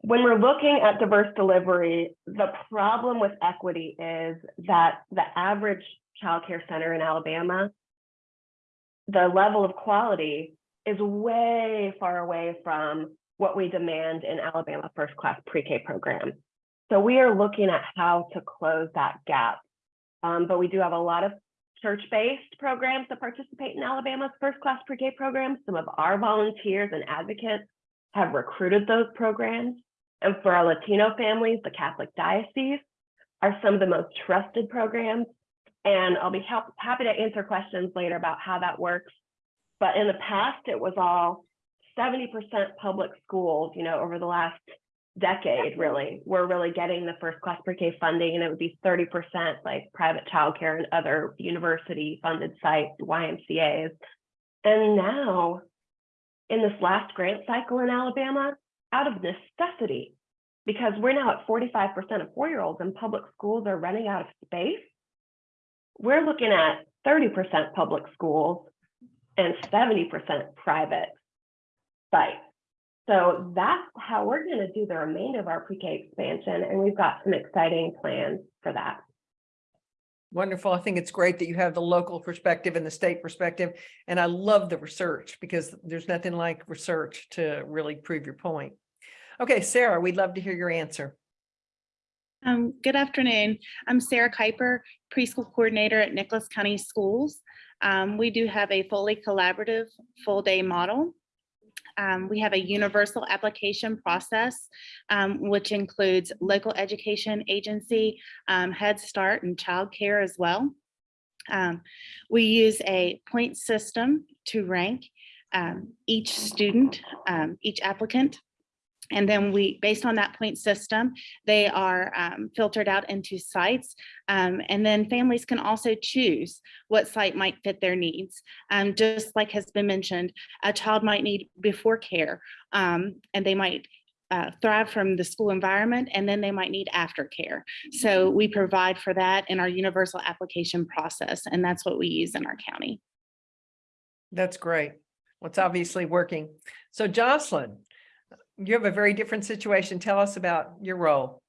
When we're looking at diverse delivery, the problem with equity is that the average childcare center in Alabama, the level of quality is way far away from what we demand in Alabama first class pre-K program. So we are looking at how to close that gap um, but we do have a lot of church-based programs that participate in Alabama's first class pre-K program. Some of our volunteers and advocates have recruited those programs. And for our Latino families, the Catholic Diocese are some of the most trusted programs. And I'll be help, happy to answer questions later about how that works. But in the past, it was all 70% public schools, you know, over the last decade, really, we're really getting the first class pre-K funding and it would be 30% like private childcare and other university funded sites, YMCAs. And now in this last grant cycle in Alabama, out of necessity, because we're now at 45% of four-year-olds and public schools are running out of space, we're looking at 30% public schools and 70% private sites. So that's how we're going to do the remainder of our pre-K expansion, and we've got some exciting plans for that.
Wonderful. I think it's great that you have the local perspective and the state perspective. And I love the research because there's nothing like research to really prove your point. Okay, Sarah, we'd love to hear your answer.
Um, good afternoon. I'm Sarah Kuiper, preschool coordinator at Nicholas County Schools. Um, we do have a fully collaborative full day model. Um, we have a universal application process, um, which includes local education agency, um, Head Start and childcare as well. Um, we use a point system to rank each student, each applicant. And then we, based on that point system, they are um, filtered out into sites. um, and then families can also choose what site might fit their needs. Um, just like has been mentioned, a child might need before care um, and they might uh, thrive from the school environment and then they might need aftercare. So we provide for that in our universal application process and that's what we use in our county.
That's great. What's obviously working. So Jocelyn, you have a very different situation. Tell us about your role.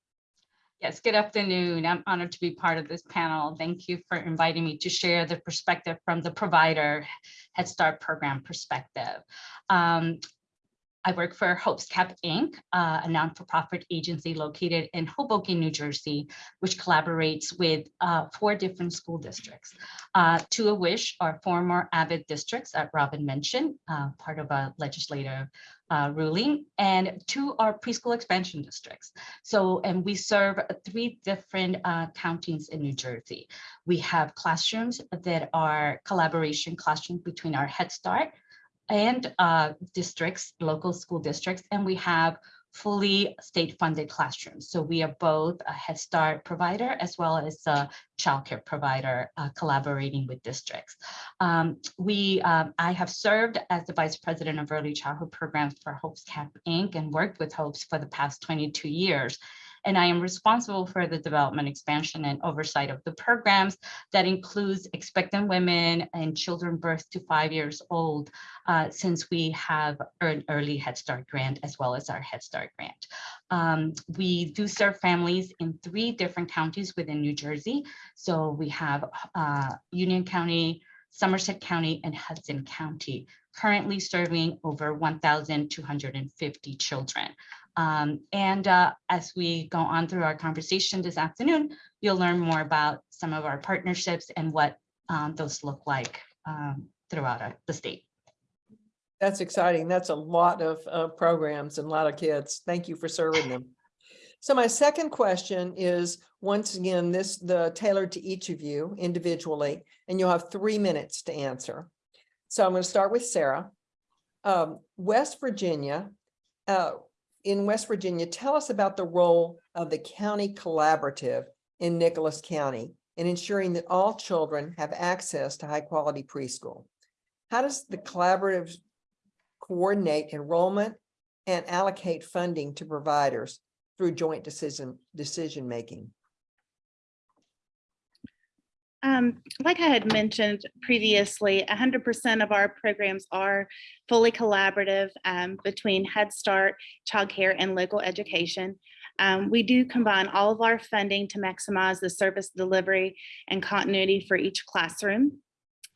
Yes, good afternoon. I'm honored to be part of this panel. Thank you for inviting me to share the perspective from the provider Head Start program perspective. Um, I work for Hopes Cap Inc., uh, a non-for-profit agency located in Hoboken, New Jersey, which collaborates with uh, four different school districts, uh, two of which are former Abbott districts that Robin mentioned, uh, part of a legislative uh, ruling, and two are preschool expansion districts. So, and we serve three different uh, counties in New Jersey. We have classrooms that are collaboration classrooms between our Head Start and uh, districts, local school districts, and we have fully state-funded classrooms. So we are both a Head Start provider as well as a childcare provider uh, collaborating with districts. Um, we, um, I have served as the Vice President of Early Childhood Programs for Hopes Cap Inc. and worked with Hopes for the past 22 years. And I am responsible for the development, expansion, and oversight of the programs that includes expectant women and children birth to five years old, uh, since we have an early Head Start grant as well as our Head Start grant. Um, we do serve families in three different counties within New Jersey. So we have uh, Union County, Somerset County, and Hudson County, currently serving over 1,250 children. Um, and uh, as we go on through our conversation this afternoon, you'll learn more about some of our partnerships and what um, those look like um, throughout our- the state.
That's exciting. That's a lot of uh, programs and a lot of kids. Thank you for serving them. So my second question is, once again, this the tailored to each of you individually, and you'll have three minutes to answer. So I'm going to start with Sarah. Um, West Virginia, uh, in West Virginia, tell us about the role of the county collaborative in Nicholas County in ensuring that all children have access to high quality preschool. How does the collaborative coordinate enrollment and allocate funding to providers through joint decision, decision making?
Um, like I had mentioned previously, hundred percent of our programs are fully collaborative um, between Head Start, childcare, and local education. Um, we do combine all of our funding to maximize the service delivery and continuity for each classroom.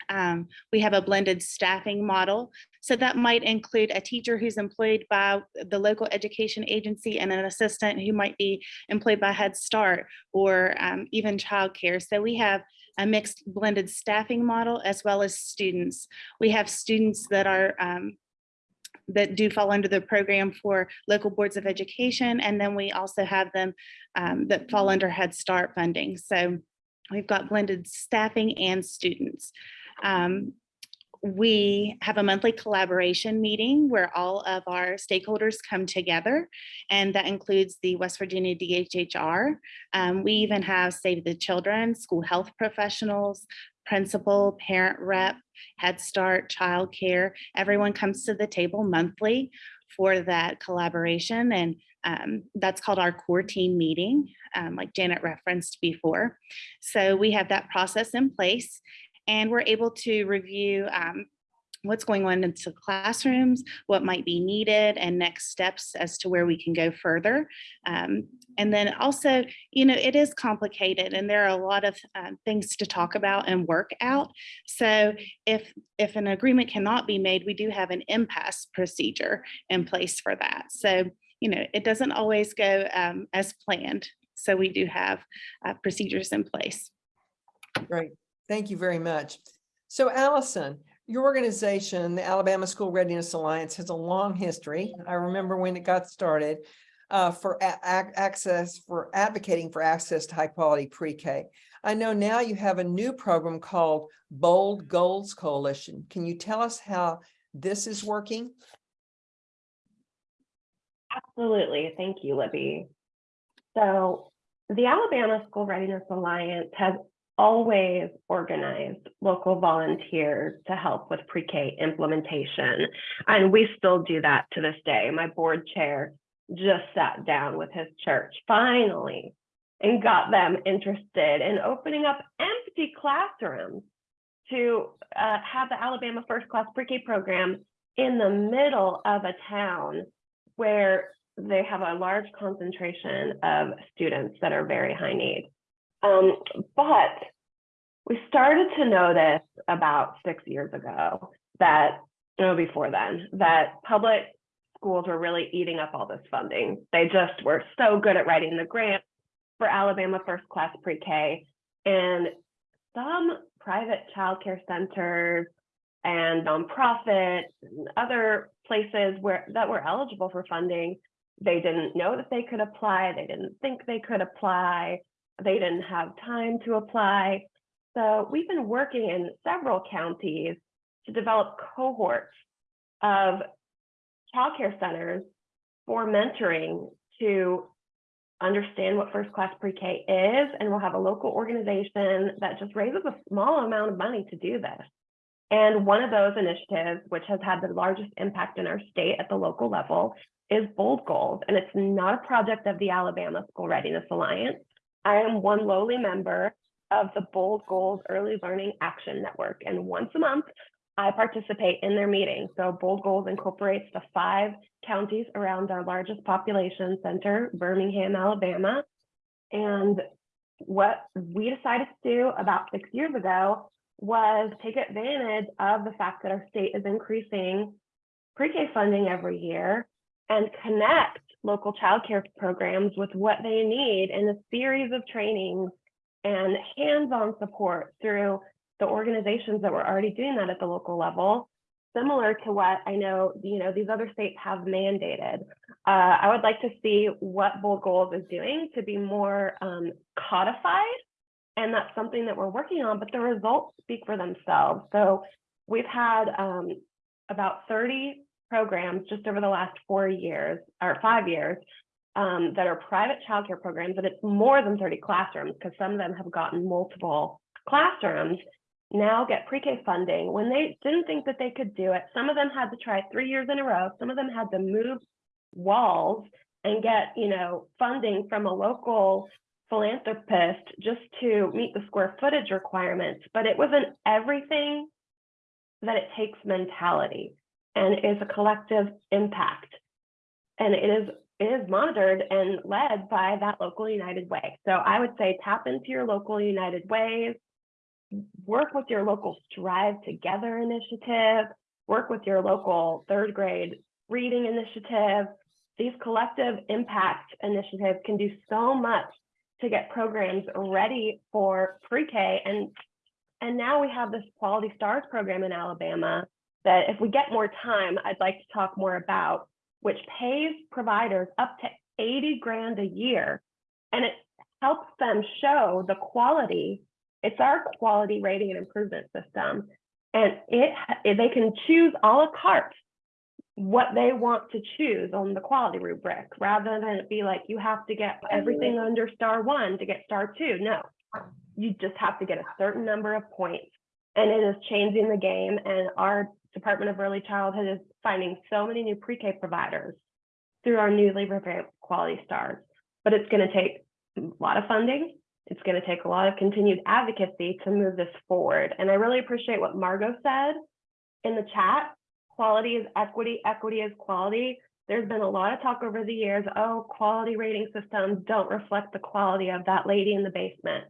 Um, we have a blended staffing model. So that might include a teacher who's employed by the local education agency and an assistant who might be employed by Head Start or um, even childcare. So we have a mixed blended staffing model as well as students. We have students that are um, that do fall under the program for local boards of education. And then we also have them um, that fall under Head Start funding. So we've got blended staffing and students. Um, we have a monthly collaboration meeting where all of our stakeholders come together and that includes the West Virginia DHHR. Um, we even have Save the Children, school health professionals, principal, parent rep, Head Start, childcare. Everyone comes to the table monthly for that collaboration and um, that's called our core team meeting, um, like Janet referenced before. So we have that process in place and we're able to review um, what's going on in into classrooms, what might be needed, and next steps as to where we can go further. Um, and then also, you know, it is complicated and there are a lot of um, things to talk about and work out. So if if an agreement cannot be made, we do have an impasse procedure in place for that. So, you know, it doesn't always go um, as planned. So we do have uh, procedures in place.
Great. Thank you very much. So Allison, your organization, the Alabama School Readiness Alliance, has a long history. I remember when it got started uh, for access, for advocating for access to high quality pre-K. I know now you have a new program called Bold Goals Coalition. Can you tell us how this is working?
Absolutely. Thank you, Libby. So the Alabama School Readiness Alliance has always organized local volunteers to help with pre-K implementation. And we still do that to this day. My board chair just sat down with his church finally and got them interested in opening up empty classrooms to uh, have the Alabama First Class Pre-K program in the middle of a town where they have a large concentration of students that are very high need. Um, but we started to notice about six years ago that, no, before then, that public schools were really eating up all this funding. They just were so good at writing the grant for Alabama First Class Pre-K. And some private childcare centers and nonprofits and other places where that were eligible for funding, they didn't know that they could apply. They didn't think they could apply. They didn't have time to apply. So we've been working in several counties to develop cohorts of childcare centers for mentoring to understand what first class pre-K is, and we'll have a local organization that just raises a small amount of money to do this. And one of those initiatives, which has had the largest impact in our state at the local level, is Bold Goals. And it's not a project of the Alabama School Readiness Alliance. I am one lowly member of the Bold Goals Early Learning Action Network. And once a month, I participate in their meetings. So Bold Goals incorporates the five counties around our largest population center, Birmingham, Alabama. And what we decided to do about six years ago was take advantage of the fact that our state is increasing pre-K funding every year and connect local childcare programs with what they need in a series of trainings and hands-on support through the organizations that were already doing that at the local level, similar to what I know, you know, these other states have mandated. Uh, I would like to see what Bold Goals is doing to be more um, codified. And that's something that we're working on, but the results speak for themselves. So we've had um, about 30 programs just over the last four years or five years um, that are private childcare programs, and it's more than 30 classrooms because some of them have gotten multiple classrooms now get pre-K funding when they didn't think that they could do it. Some of them had to try three years in a row. Some of them had to move walls and get, you know, funding from a local philanthropist just to meet the square footage requirements. But it was an everything that it takes mentality and is a collective impact. And it is it is monitored and led by that local United Way. So I would say tap into your local United Ways, work with your local Strive Together initiative, work with your local third grade reading initiative. These collective impact initiatives can do so much to get programs ready for pre-K. And, and now we have this Quality Stars program in Alabama that if we get more time, I'd like to talk more about, which pays providers up to 80 grand a year. And it helps them show the quality it's our quality rating and improvement system. And it they can choose a la carte what they want to choose on the quality rubric rather than it be like you have to get everything under star one to get star two. No, you just have to get a certain number of points. And it is changing the game. And our Department of Early Childhood is finding so many new pre-K providers through our newly revamped quality stars. But it's going to take a lot of funding it's going to take a lot of continued advocacy to move this forward. And I really appreciate what Margot said in the chat, quality is equity, equity is quality. There's been a lot of talk over the years, oh, quality rating systems don't reflect the quality of that lady in the basement.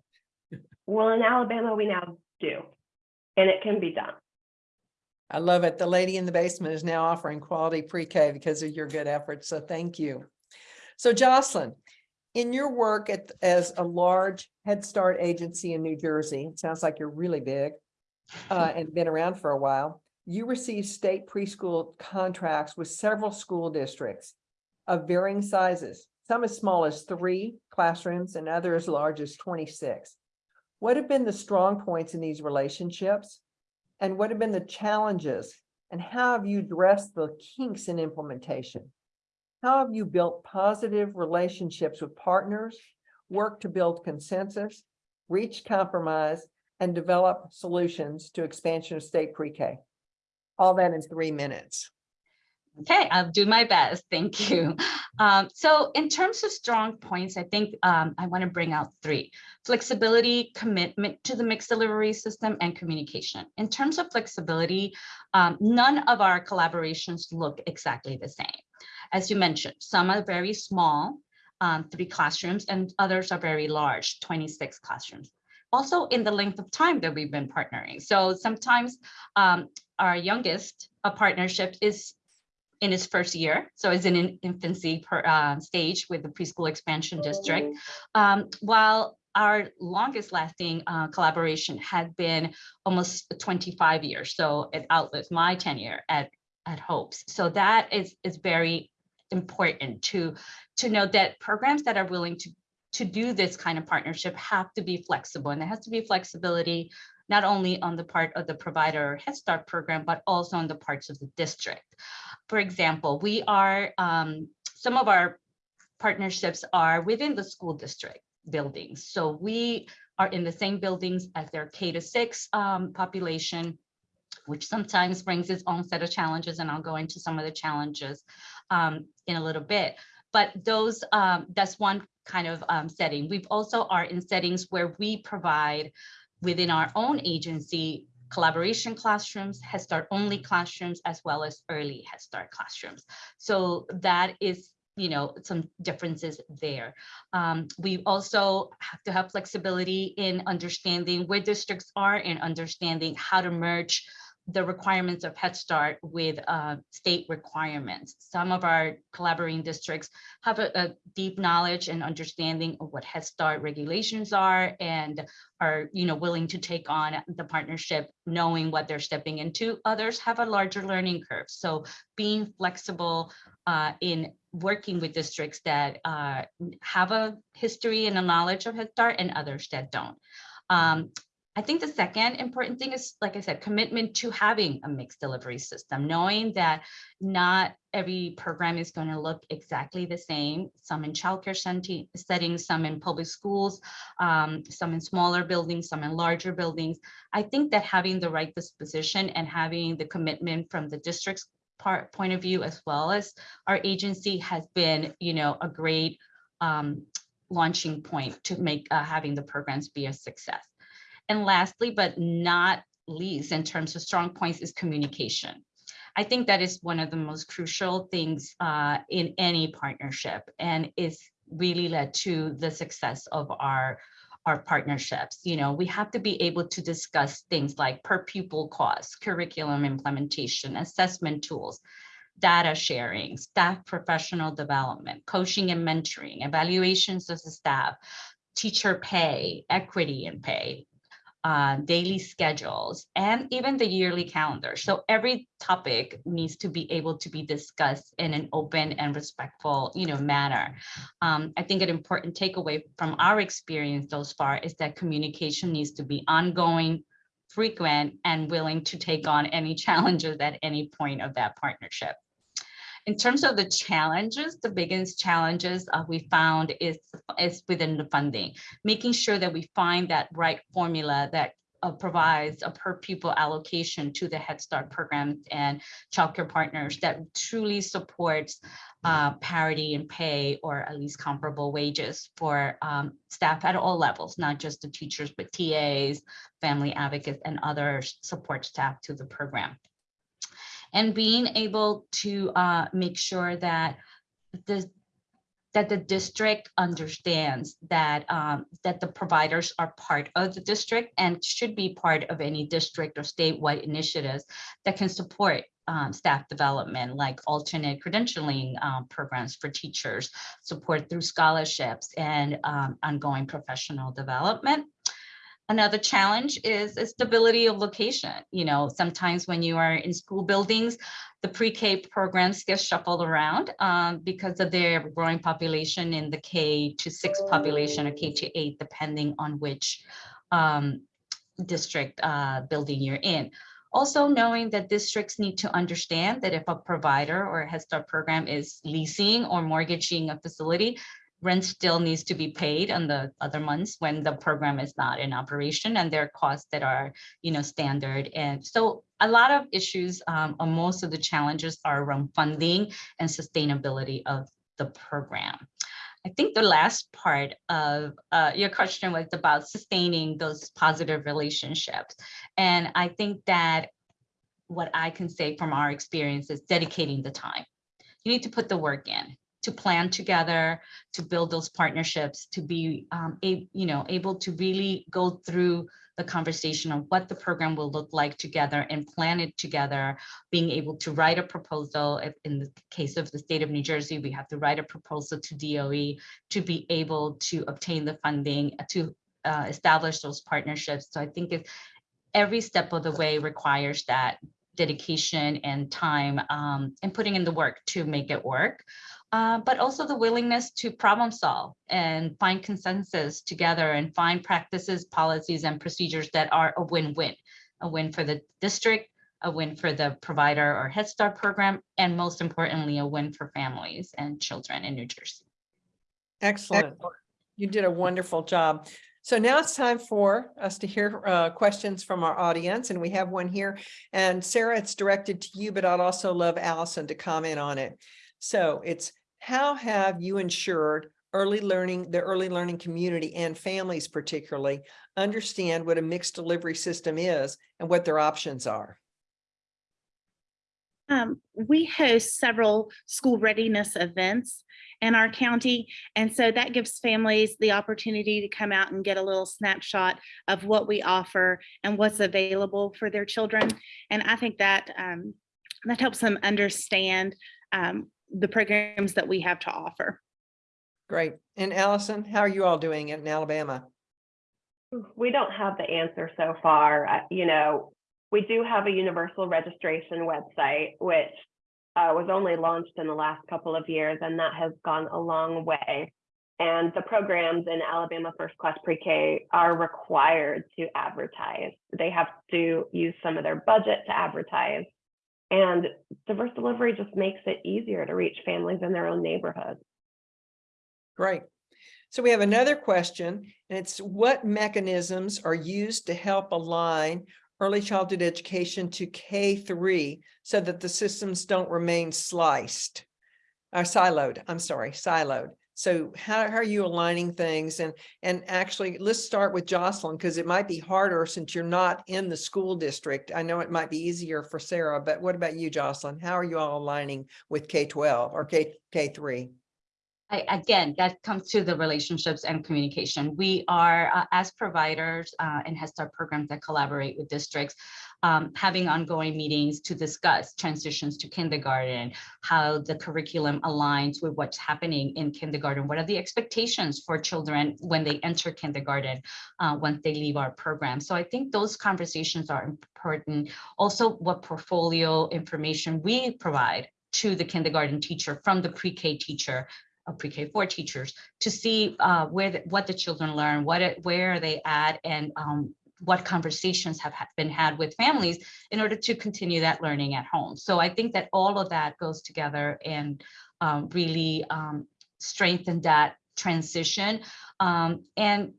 <laughs> Well, in Alabama, we now do, and it can be done.
I love it. The lady in the basement is now offering quality pre-K because of your good efforts. So thank you. So Jocelyn, in your work at, as a large Head Start agency in New Jersey, sounds like you're really big uh, and been around for a while. You receive state preschool contracts with several school districts of varying sizes, some as small as three classrooms and others as large as 26. What have been the strong points in these relationships? And what have been the challenges? And how have you addressed the kinks in implementation? How have you built positive relationships with partners, worked to build consensus, reach compromise, and develop solutions to expansion of state pre-K? All that in three minutes.
Okay, I'll do my best. <laughs> Thank you. Um, so in terms of strong points, I think um, I want to bring out three. Flexibility, commitment to the mixed delivery system, and communication. In terms of flexibility, um, none of our collaborations look exactly the same. As you mentioned, some are very small, um, three classrooms, and others are very large, 26 classrooms. Also in the length of time that we've been partnering. So sometimes um, our youngest a partnership is in its first year, so it's in an infancy per, uh, stage with the preschool expansion district, um, while our longest lasting uh, collaboration had been almost 25 years. So it outlives my tenure at, at Hopes. So that is, is very important to, to know that programs that are willing to, to do this kind of partnership have to be flexible and there has to be flexibility not only on the part of the provider or Head Start program, but also on the parts of the district. For example, we are, um, some of our partnerships are within the school district buildings. So we are in the same buildings as their K to six um, population, which sometimes brings its own set of challenges, and I'll go into some of the challenges um, in a little bit. But those, um, that's one kind of um, setting. We've also are in settings where we provide within our own agency collaboration classrooms, Head Start only classrooms, as well as early Head Start classrooms. So that is, you know, some differences there. Um, we also have to have flexibility in understanding where districts are and understanding how to merge the requirements of Head Start with uh, state requirements. Some of our collaborating districts have a, a, deep knowledge and understanding of what Head Start regulations are and are you know, willing to take on the partnership knowing what they're stepping into. Others have a larger learning curve. So being flexible uh, in working with districts that uh, have a history and a knowledge of Head Start and others that don't. Um, I think the second important thing is, like I said, commitment to having a mixed delivery system, knowing that not every program is going to look exactly the same, some in childcare settings, some in public schools, um, some in smaller buildings, some in larger buildings. I think that having the right disposition and having the commitment from the district's part point of view, as well as our agency has been, you know, a great um, launching point to make uh, having the programs be a success. And lastly, but not least in terms of strong points is communication. I think that is one of the most crucial things uh, in any partnership and is really led to the success of our our partnerships. You know, we have to be able to discuss things like per pupil costs, curriculum implementation, assessment tools, data sharing, staff professional development, coaching and mentoring, evaluations of the staff, teacher pay, equity in pay, uh, daily schedules, and even the yearly calendar. So every topic needs to be able to be discussed in an open and respectful, you know, manner. Um, I think an important takeaway from our experience thus far is that communication needs to be ongoing, frequent, and willing to take on any <laughs> challenges at any point of that partnership. In terms of the challenges, the biggest challenges uh, we found is, is within the funding, making sure that we find that right formula that uh, provides a per pupil allocation to the Head Start program and childcare partners that truly supports uh, parity in pay or at least comparable wages for um, staff at all levels, not just the teachers, but TAs, family advocates, and other support staff to the program. And being able to uh, make sure that the that the district understands that um, that the providers are part of the district and should be part of any district or statewide initiatives that can support um, staff development, like alternate credentialing um, programs for teachers, support through scholarships and um, ongoing professional development. Another challenge is the stability of location. You know, sometimes when you are in school buildings, the pre-K programs get shuffled around um, because of their growing population in the K to six population or K to eight, depending on which um, district uh, building you're in. Also knowing that districts need to understand that if a provider or a Head Start program is leasing or mortgaging a facility, rent still needs to be paid on the other months when the program is not in operation and there are costs that are, you know, standard. And so a lot of issues, um, most of the challenges are around funding and sustainability of the program. I think the last part of uh, your question was about sustaining those positive relationships. And I think that what I can say from our experience is dedicating the time. You need to put the work in to plan together, to build those partnerships, to be um, a, you know, able to really go through the conversation of what the program will look like together and plan it together, being able to write a proposal. In the case of the state of New Jersey, we have to write a proposal to DOE to be able to obtain the funding to uh, establish those partnerships. So I think if every step of the way requires that dedication and time um, and putting in the work to make it work uh, but also the willingness to problem solve and find consensus together and find practices, policies, and procedures that are a win-win, a win for the district, a win for the provider or Head Start program, and most importantly, a win for families and children in New Jersey.
Excellent. You did a wonderful job. So now it's time for us to hear uh, questions from our audience, and we have one here. And Sarah, it's directed to you, but I'd also love Allison to comment on it. So it's how have you ensured early learning, the early learning community and families particularly understand what a mixed delivery system is and what their options are?
Um, we host several school readiness events in our county. And so that gives families the opportunity to come out and get a little snapshot of what we offer and what's available for their children. And I think that um, that helps them understand um, the programs that we have to offer.
Great. And Allison, how are you all doing in Alabama?
We don't have the answer so far. You know, we do have a universal registration website, which uh, was only launched in the last couple of years, and that has gone a long way. And the programs in Alabama First Class Pre-K are required to advertise. They have to use some of their budget to advertise. And diverse delivery just makes it easier to reach families in their own neighborhoods.
Great. So we have another question, and it's what mechanisms are used to help align early childhood education to K3 so that the systems don't remain sliced or siloed, I'm sorry, siloed. So how, how are you aligning things? And, and actually, let's start with Jocelyn, because it might be harder since you're not in the school district. I know it might be easier for Sarah, but what about you, Jocelyn? How are you all aligning with K-12 or K, K3?
I, again, that comes to the relationships and communication. We are, uh, as providers uh, and Head Start programs that collaborate with districts, um, having ongoing meetings to discuss transitions to kindergarten, how the curriculum aligns with what's happening in kindergarten, what are the expectations for children when they enter kindergarten, uh, once they leave our program. So I think those conversations are important. Also, what portfolio information we provide to the kindergarten teacher from the pre-K teacher of pre-K four teachers to see uh, where the, what the children learn, what it, where are they at, and um, what conversations have ha been had with families in order to continue that learning at home. So I think that all of that goes together and um, really um, strengthen that transition um, and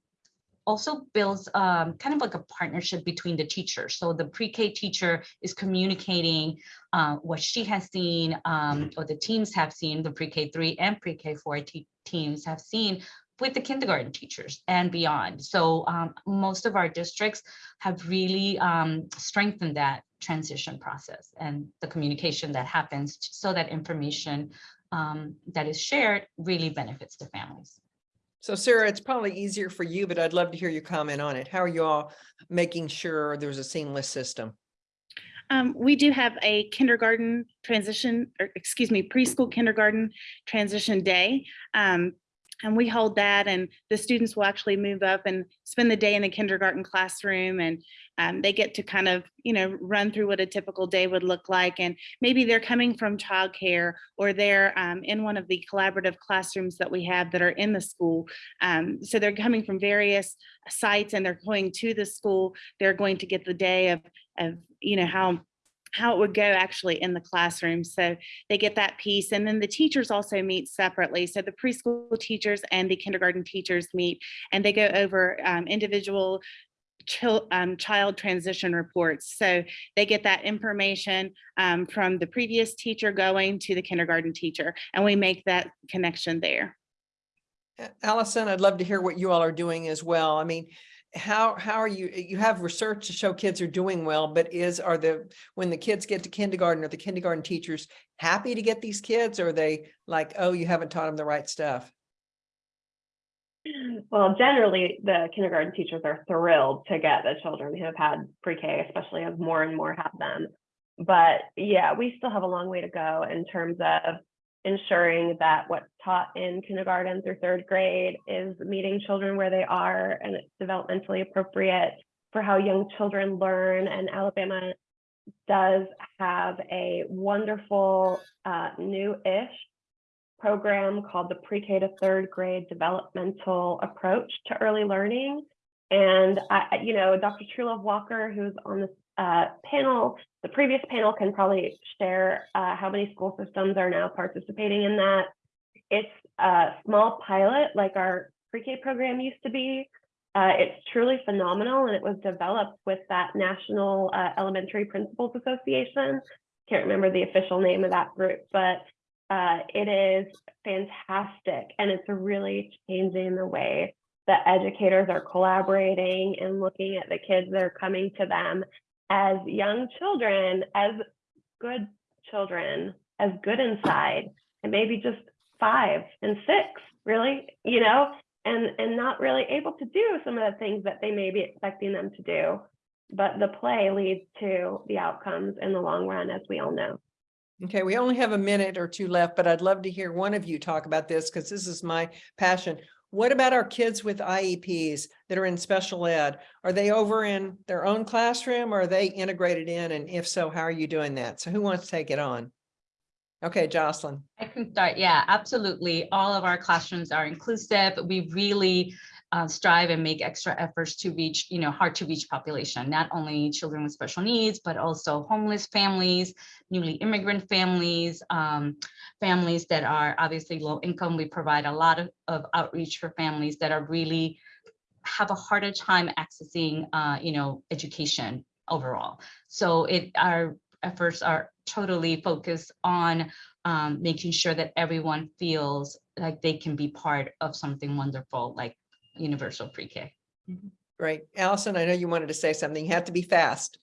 also builds um, kind of like a partnership between the teachers. So the pre-K teacher is communicating uh, what she has seen um, or the teams have seen, the pre-K three and pre-K four teams have seen with the kindergarten teachers and beyond. So um, most of our districts have really um, strengthened that transition process and the communication that happens so that information um, that is shared really benefits the families.
So Sarah, it's probably easier for you, but I'd love to hear your comment on it. How are you all making sure there's a seamless system?
Um, we do have a kindergarten transition, or excuse me, preschool kindergarten transition day. Um, and we hold that and the students will actually move up and spend the day in the kindergarten classroom and um, they get to kind of, you know, run through what a typical day would look like. And maybe they're coming from childcare or they're um, in one of the collaborative classrooms that we have that are in the school. Um, so they're coming from various sites and they're going to the school. They're going to get the day of, of you know, how how it would go actually in the classroom. So they get that piece. And then the teachers also meet separately. So the preschool teachers and the kindergarten teachers meet and they go over um, individual um, child transition reports. So they get that information um, from the previous teacher going to the kindergarten teacher, and we make that connection there.
Allison, I'd love to hear what you all are doing as well. I mean, how, how are you, you have research to show kids are doing well, but is, are the, when the kids get to kindergarten, are the kindergarten teachers happy to get these kids? Or are they like, oh, you haven't taught them the right stuff?
Well, generally, the kindergarten teachers are thrilled to get the children who have had pre-K, especially as more and more have them. But yeah, we still have a long way to go in terms of ensuring that what's taught in kindergarten through third grade is meeting children where they are and it's developmentally appropriate for how young children learn. And Alabama does have a wonderful uh, new-ish program called the Pre-K to Third Grade Developmental Approach to Early Learning. And I, you know, Dr. Trulove Walker, who's on this uh, panel, the previous panel can probably share uh, how many school systems are now participating in that. It's a small pilot like our pre-K program used to be. Uh, it's truly phenomenal and it was developed with that National uh, Elementary Principals Association. Can't remember the official name of that group, but uh, it is fantastic and it's really changing the way that educators are collaborating and looking at the kids that are coming to them as young children, as good children, as good inside, and maybe just five and six, really, you know, and and not really able to do some of the things that they may be expecting them to do. But the play leads to the outcomes in the long run, as we all know.
Okay, we only have a minute or two left, but I'd love to hear one of you talk about this because this is my passion. What about our kids with IEPs that are in special ed? Are they over in their own classroom or are they integrated in? And if so, how are you doing that? So who wants to take it on? Okay, Jocelyn.
I can start. Yeah, absolutely. All of our classrooms are inclusive. We really uh, strive and make extra efforts to reach, you know, hard to reach population, not only children with special needs, but also homeless families, newly immigrant families, um, families that are obviously low income. We provide a lot of, of outreach for families that are really have a harder time accessing, uh, you know, education overall. So it, our efforts are totally focused on um, making sure that everyone feels like they can be part of something wonderful like universal pre-K.
Right. Allison, I know you wanted to say something. You have to be fast.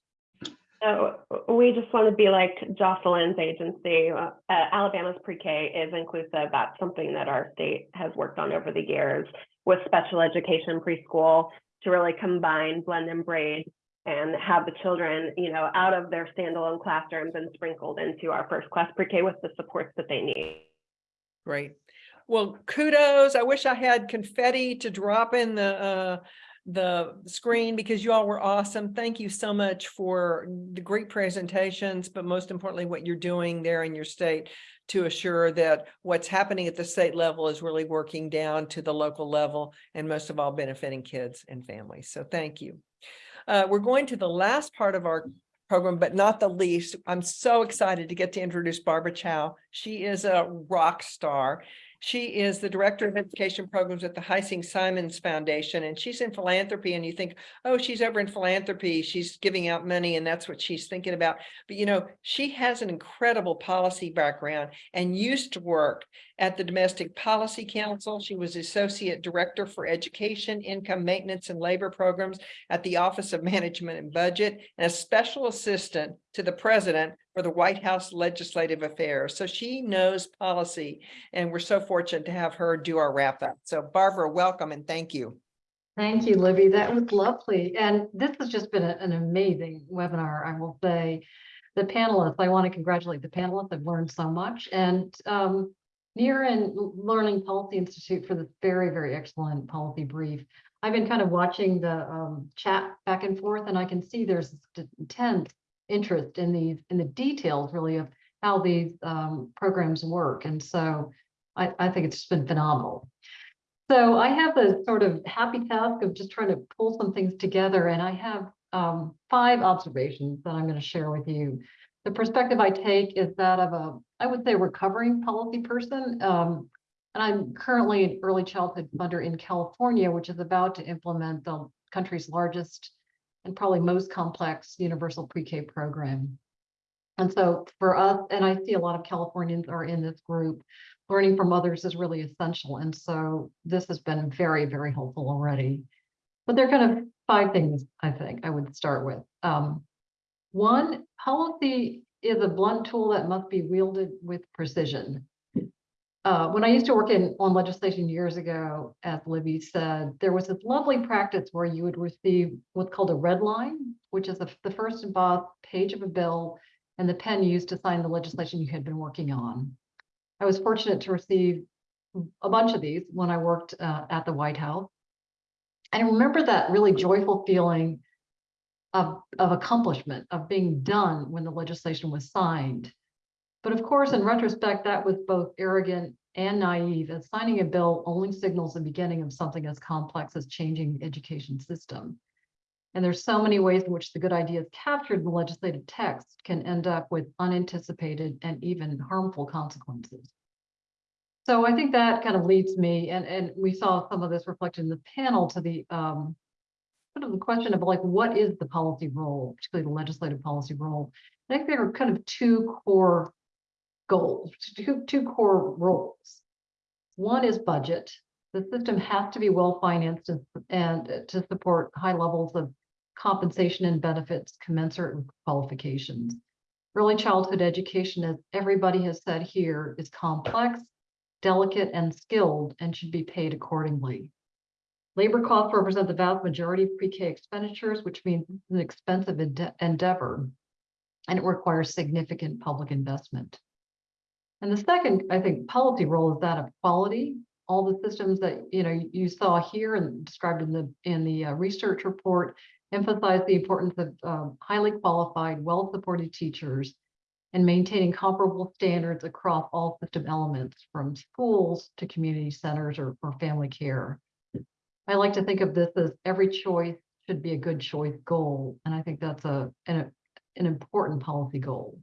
So we just want to be like Jocelyn's agency. Uh, Alabama's pre-K is inclusive. That's something that our state has worked on over the years with special education preschool to really combine, blend and braid and have the children, you know, out of their standalone classrooms and sprinkled into our first class pre-K with the supports that they need.
Great. Well, kudos. I wish I had confetti to drop in the uh, the screen because you all were awesome. Thank you so much for the great presentations, but most importantly, what you're doing there in your state to assure that what's happening at the state level is really working down to the local level and most of all benefiting kids and families. So thank you. Uh, we're going to the last part of our program, but not the least. I'm so excited to get to introduce Barbara Chow. She is a rock star. She is the Director of Education Programs at the Heising Simons Foundation, and she's in philanthropy. And you think, oh, she's over in philanthropy. She's giving out money, and that's what she's thinking about. But you know, she has an incredible policy background and used to work at the Domestic Policy Council. She was Associate Director for Education, Income Maintenance, and Labor Programs at the Office of Management and Budget, and a Special Assistant to the president for the White House Legislative Affairs. So she knows policy and we're so fortunate to have her do our wrap up. So Barbara, welcome and thank you.
Thank you, Libby. That was lovely. And this has just been a- an amazing webinar, I will say. The panelists, I want to congratulate the panelists. I've learned so much. And um, NIEER and Learning Policy Institute for this very, very excellent policy brief. I've been kind of watching the um, chat back and forth, and I can see there's intense interest in these, in the details really of how these um, programs work. And so I, I think it's just been phenomenal. So I have the sort of happy task of just trying to pull some things together and I have um, five observations that I'm going to share with you. The perspective I take is that of a, I would say recovering policy person. Um, and I'm currently an early childhood funder in California, which is about to implement the country's largest and probably most complex universal pre-K program. And so for us, and I see a lot of Californians are in this group, learning from others is really essential. And so this has been very, very helpful already. But there are kind of five things I think I would start with. Um, one, policy is a blunt tool that must be wielded with precision. Uh, when I used to work in on legislation years ago, as Libby said, there was this lovely practice where you would receive what's called a red line, which is the, the first embossed page of a bill and the pen used to sign the legislation you had been working on. I was fortunate to receive a bunch of these when I worked uh, at the White House. And I remember that really joyful feeling of, of accomplishment, of being done when the legislation was signed. But of course, in retrospect, that was both arrogant and naive, as signing a bill only signals the beginning of something as complex as changing the education system. And there's so many ways in which the good ideas captured in the legislative text can end up with unanticipated and even harmful consequences. So I think that kind of leads me, and, and we saw some of this reflected in the panel to the um, sort of the question of like, what is the policy role, particularly the legislative policy role? I think there are kind of two core goals, two, two core roles. One is budget. The system has to be well financed and, and to support high levels of compensation and benefits commensurate with qualifications. Early childhood education, as everybody has said here, is complex, delicate, and skilled and should be paid accordingly. Labor costs represent the vast majority of pre-K expenditures, which means it's an expensive ende- endeavor, and it requires significant public investment. And the second, I think, policy role is that of quality. All the systems that you know you saw here and described in the in the uh, research report emphasize the importance of um, highly qualified, well-supported teachers and maintaining comparable standards across all system elements, from schools to community centers or, or family care. I like to think of this as every choice should be a good choice goal, and I think that's a an, an important policy goal.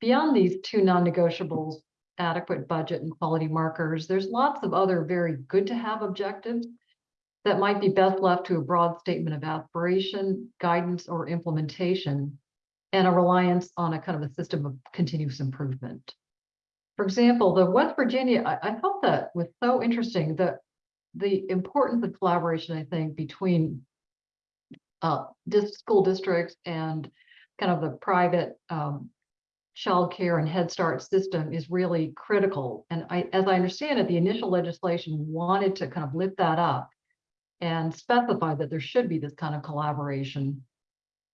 Beyond these two non-negotiables, adequate budget and quality markers, there's lots of other very good to have objectives that might be best left to a broad statement of aspiration, guidance, or implementation, and a reliance on a kind of a system of continuous improvement. For example, the West Virginia, I, I thought that was so interesting that the importance of collaboration, I think, between uh, school districts and kind of the private um, childcare and Head Start system is really critical. And I, as I understand it, the initial legislation wanted to kind of lift that up and specify that there should be this kind of collaboration.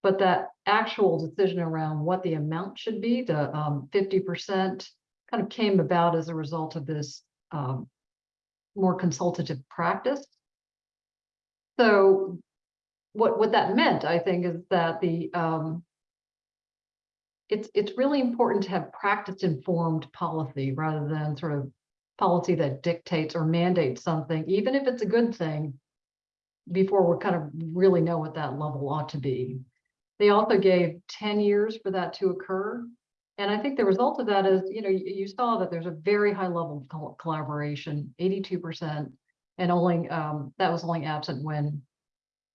But that actual decision around what the amount should be, the um, 50%, kind of came about as a result of this um, more consultative practice. So what, what that meant, I think, is that the um, it's it's really important to have practice informed policy rather than sort of policy that dictates or mandates something, even if it's a good thing, before we kind of really know what that level ought to be. They also gave 10 years for that to occur. And I think the result of that is, you know, you, saw that there's a very high level of collaboration, 82%, and only um, that was only absent when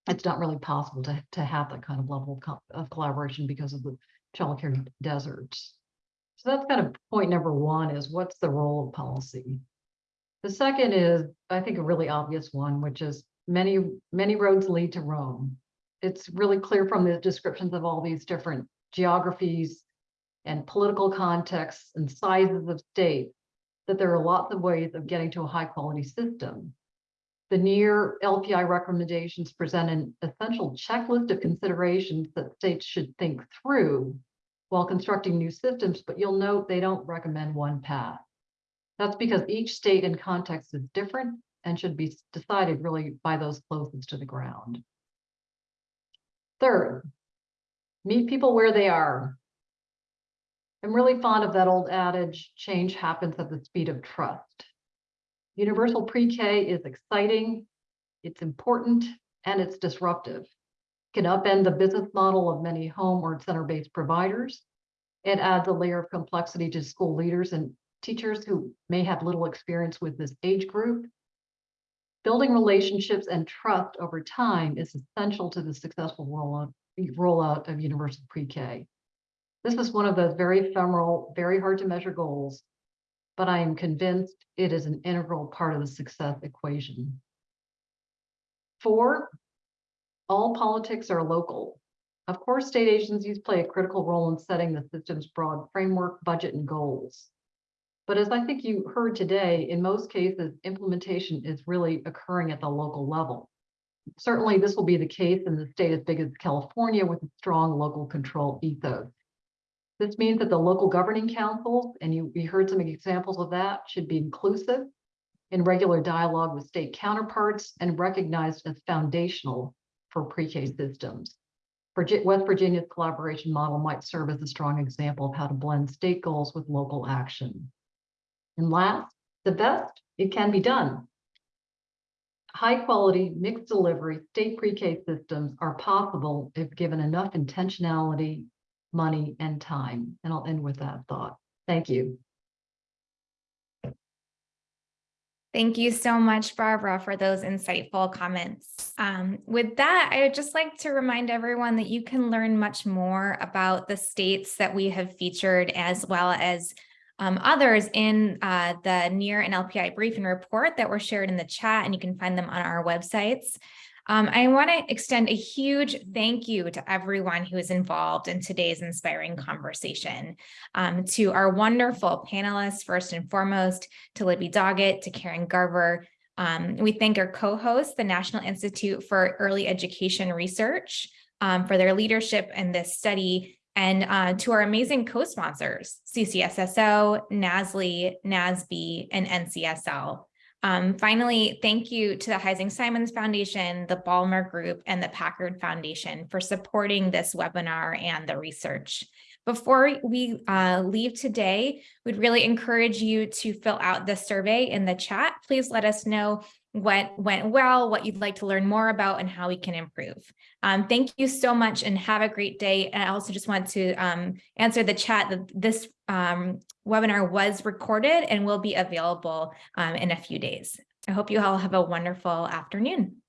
it's not really possible to, to have that kind of level of, co- of collaboration because of the childcare deserts. So that's kind of point number one is what's the role of policy? The second is, I think, a really obvious one, which is many, many roads lead to Rome. It's really clear from the descriptions of all these different geographies, and political contexts and sizes of states, that there are lots of ways of getting to a high quality system. The NIEER LPI recommendations present an essential checklist of considerations that states should think through while constructing new systems, but you'll note they don't recommend one path. That's because each state and context is different and should be decided really by those closest to the ground. Third, meet people where they are. I'm really fond of that old adage, change happens at the speed of trust. Universal pre-K is exciting, it's important, and it's disruptive. It Can upend the business model of many home or center-based providers. It adds a layer of complexity to school leaders and teachers who may have little experience with this age group. Building relationships and trust over time is essential to the successful rollout, rollout of universal pre-K. This is one of those very ephemeral, very hard to measure goals, but I am convinced it is an integral part of the success equation. Four, all politics are local. Of course, state agencies play a critical role in setting the system's broad framework, budget, and goals. But as I think you heard today, in most cases, implementation is really occurring at the local level. Certainly, this will be the case in the state as big as California with a strong local control ethos. This means that the local governing councils, and you, we heard some examples of that, should be inclusive in regular dialogue with state counterparts and recognized as foundational for pre-K systems. West Virginia's collaboration model might serve as a strong example of how to blend state goals with local action. And last, the best, it can be done. High quality mixed delivery state pre-K systems are possible if given enough intentionality, money, and time. And I'll end with that thought. Thank you.
Thank you so much, Barbara, for those insightful comments. Um, with that, I would just like to remind everyone that you can learn much more about the states that we have featured as well as um, others in uh, the NIEER and LPI briefing report that were shared in the chat, and you can find them on our websites. Um, I want to extend a huge thank you to everyone who is involved in today's inspiring conversation. Um, to our wonderful panelists, first and foremost, to Libby Doggett, to Karin Garver. Um, we thank our co-hosts, the National Institute for Early Education Research, um, for their leadership in this study, and uh, to our amazing co-sponsors, CCSSO, NASLE, NASB, and NCSL. Um, finally, thank you to the Heising Simons Foundation, the Ballmer Group, and the Packard Foundation for supporting this webinar and the research. Before we uh, leave today, we'd really encourage you to fill out the survey in the chat. Please let us know what went well, what you'd like to learn more about, and how we can improve. Um, thank you so much and have a great day. And I also just want to um, answer the chat that this um, webinar was recorded and will be available um, in a few days. I hope you all have a wonderful afternoon.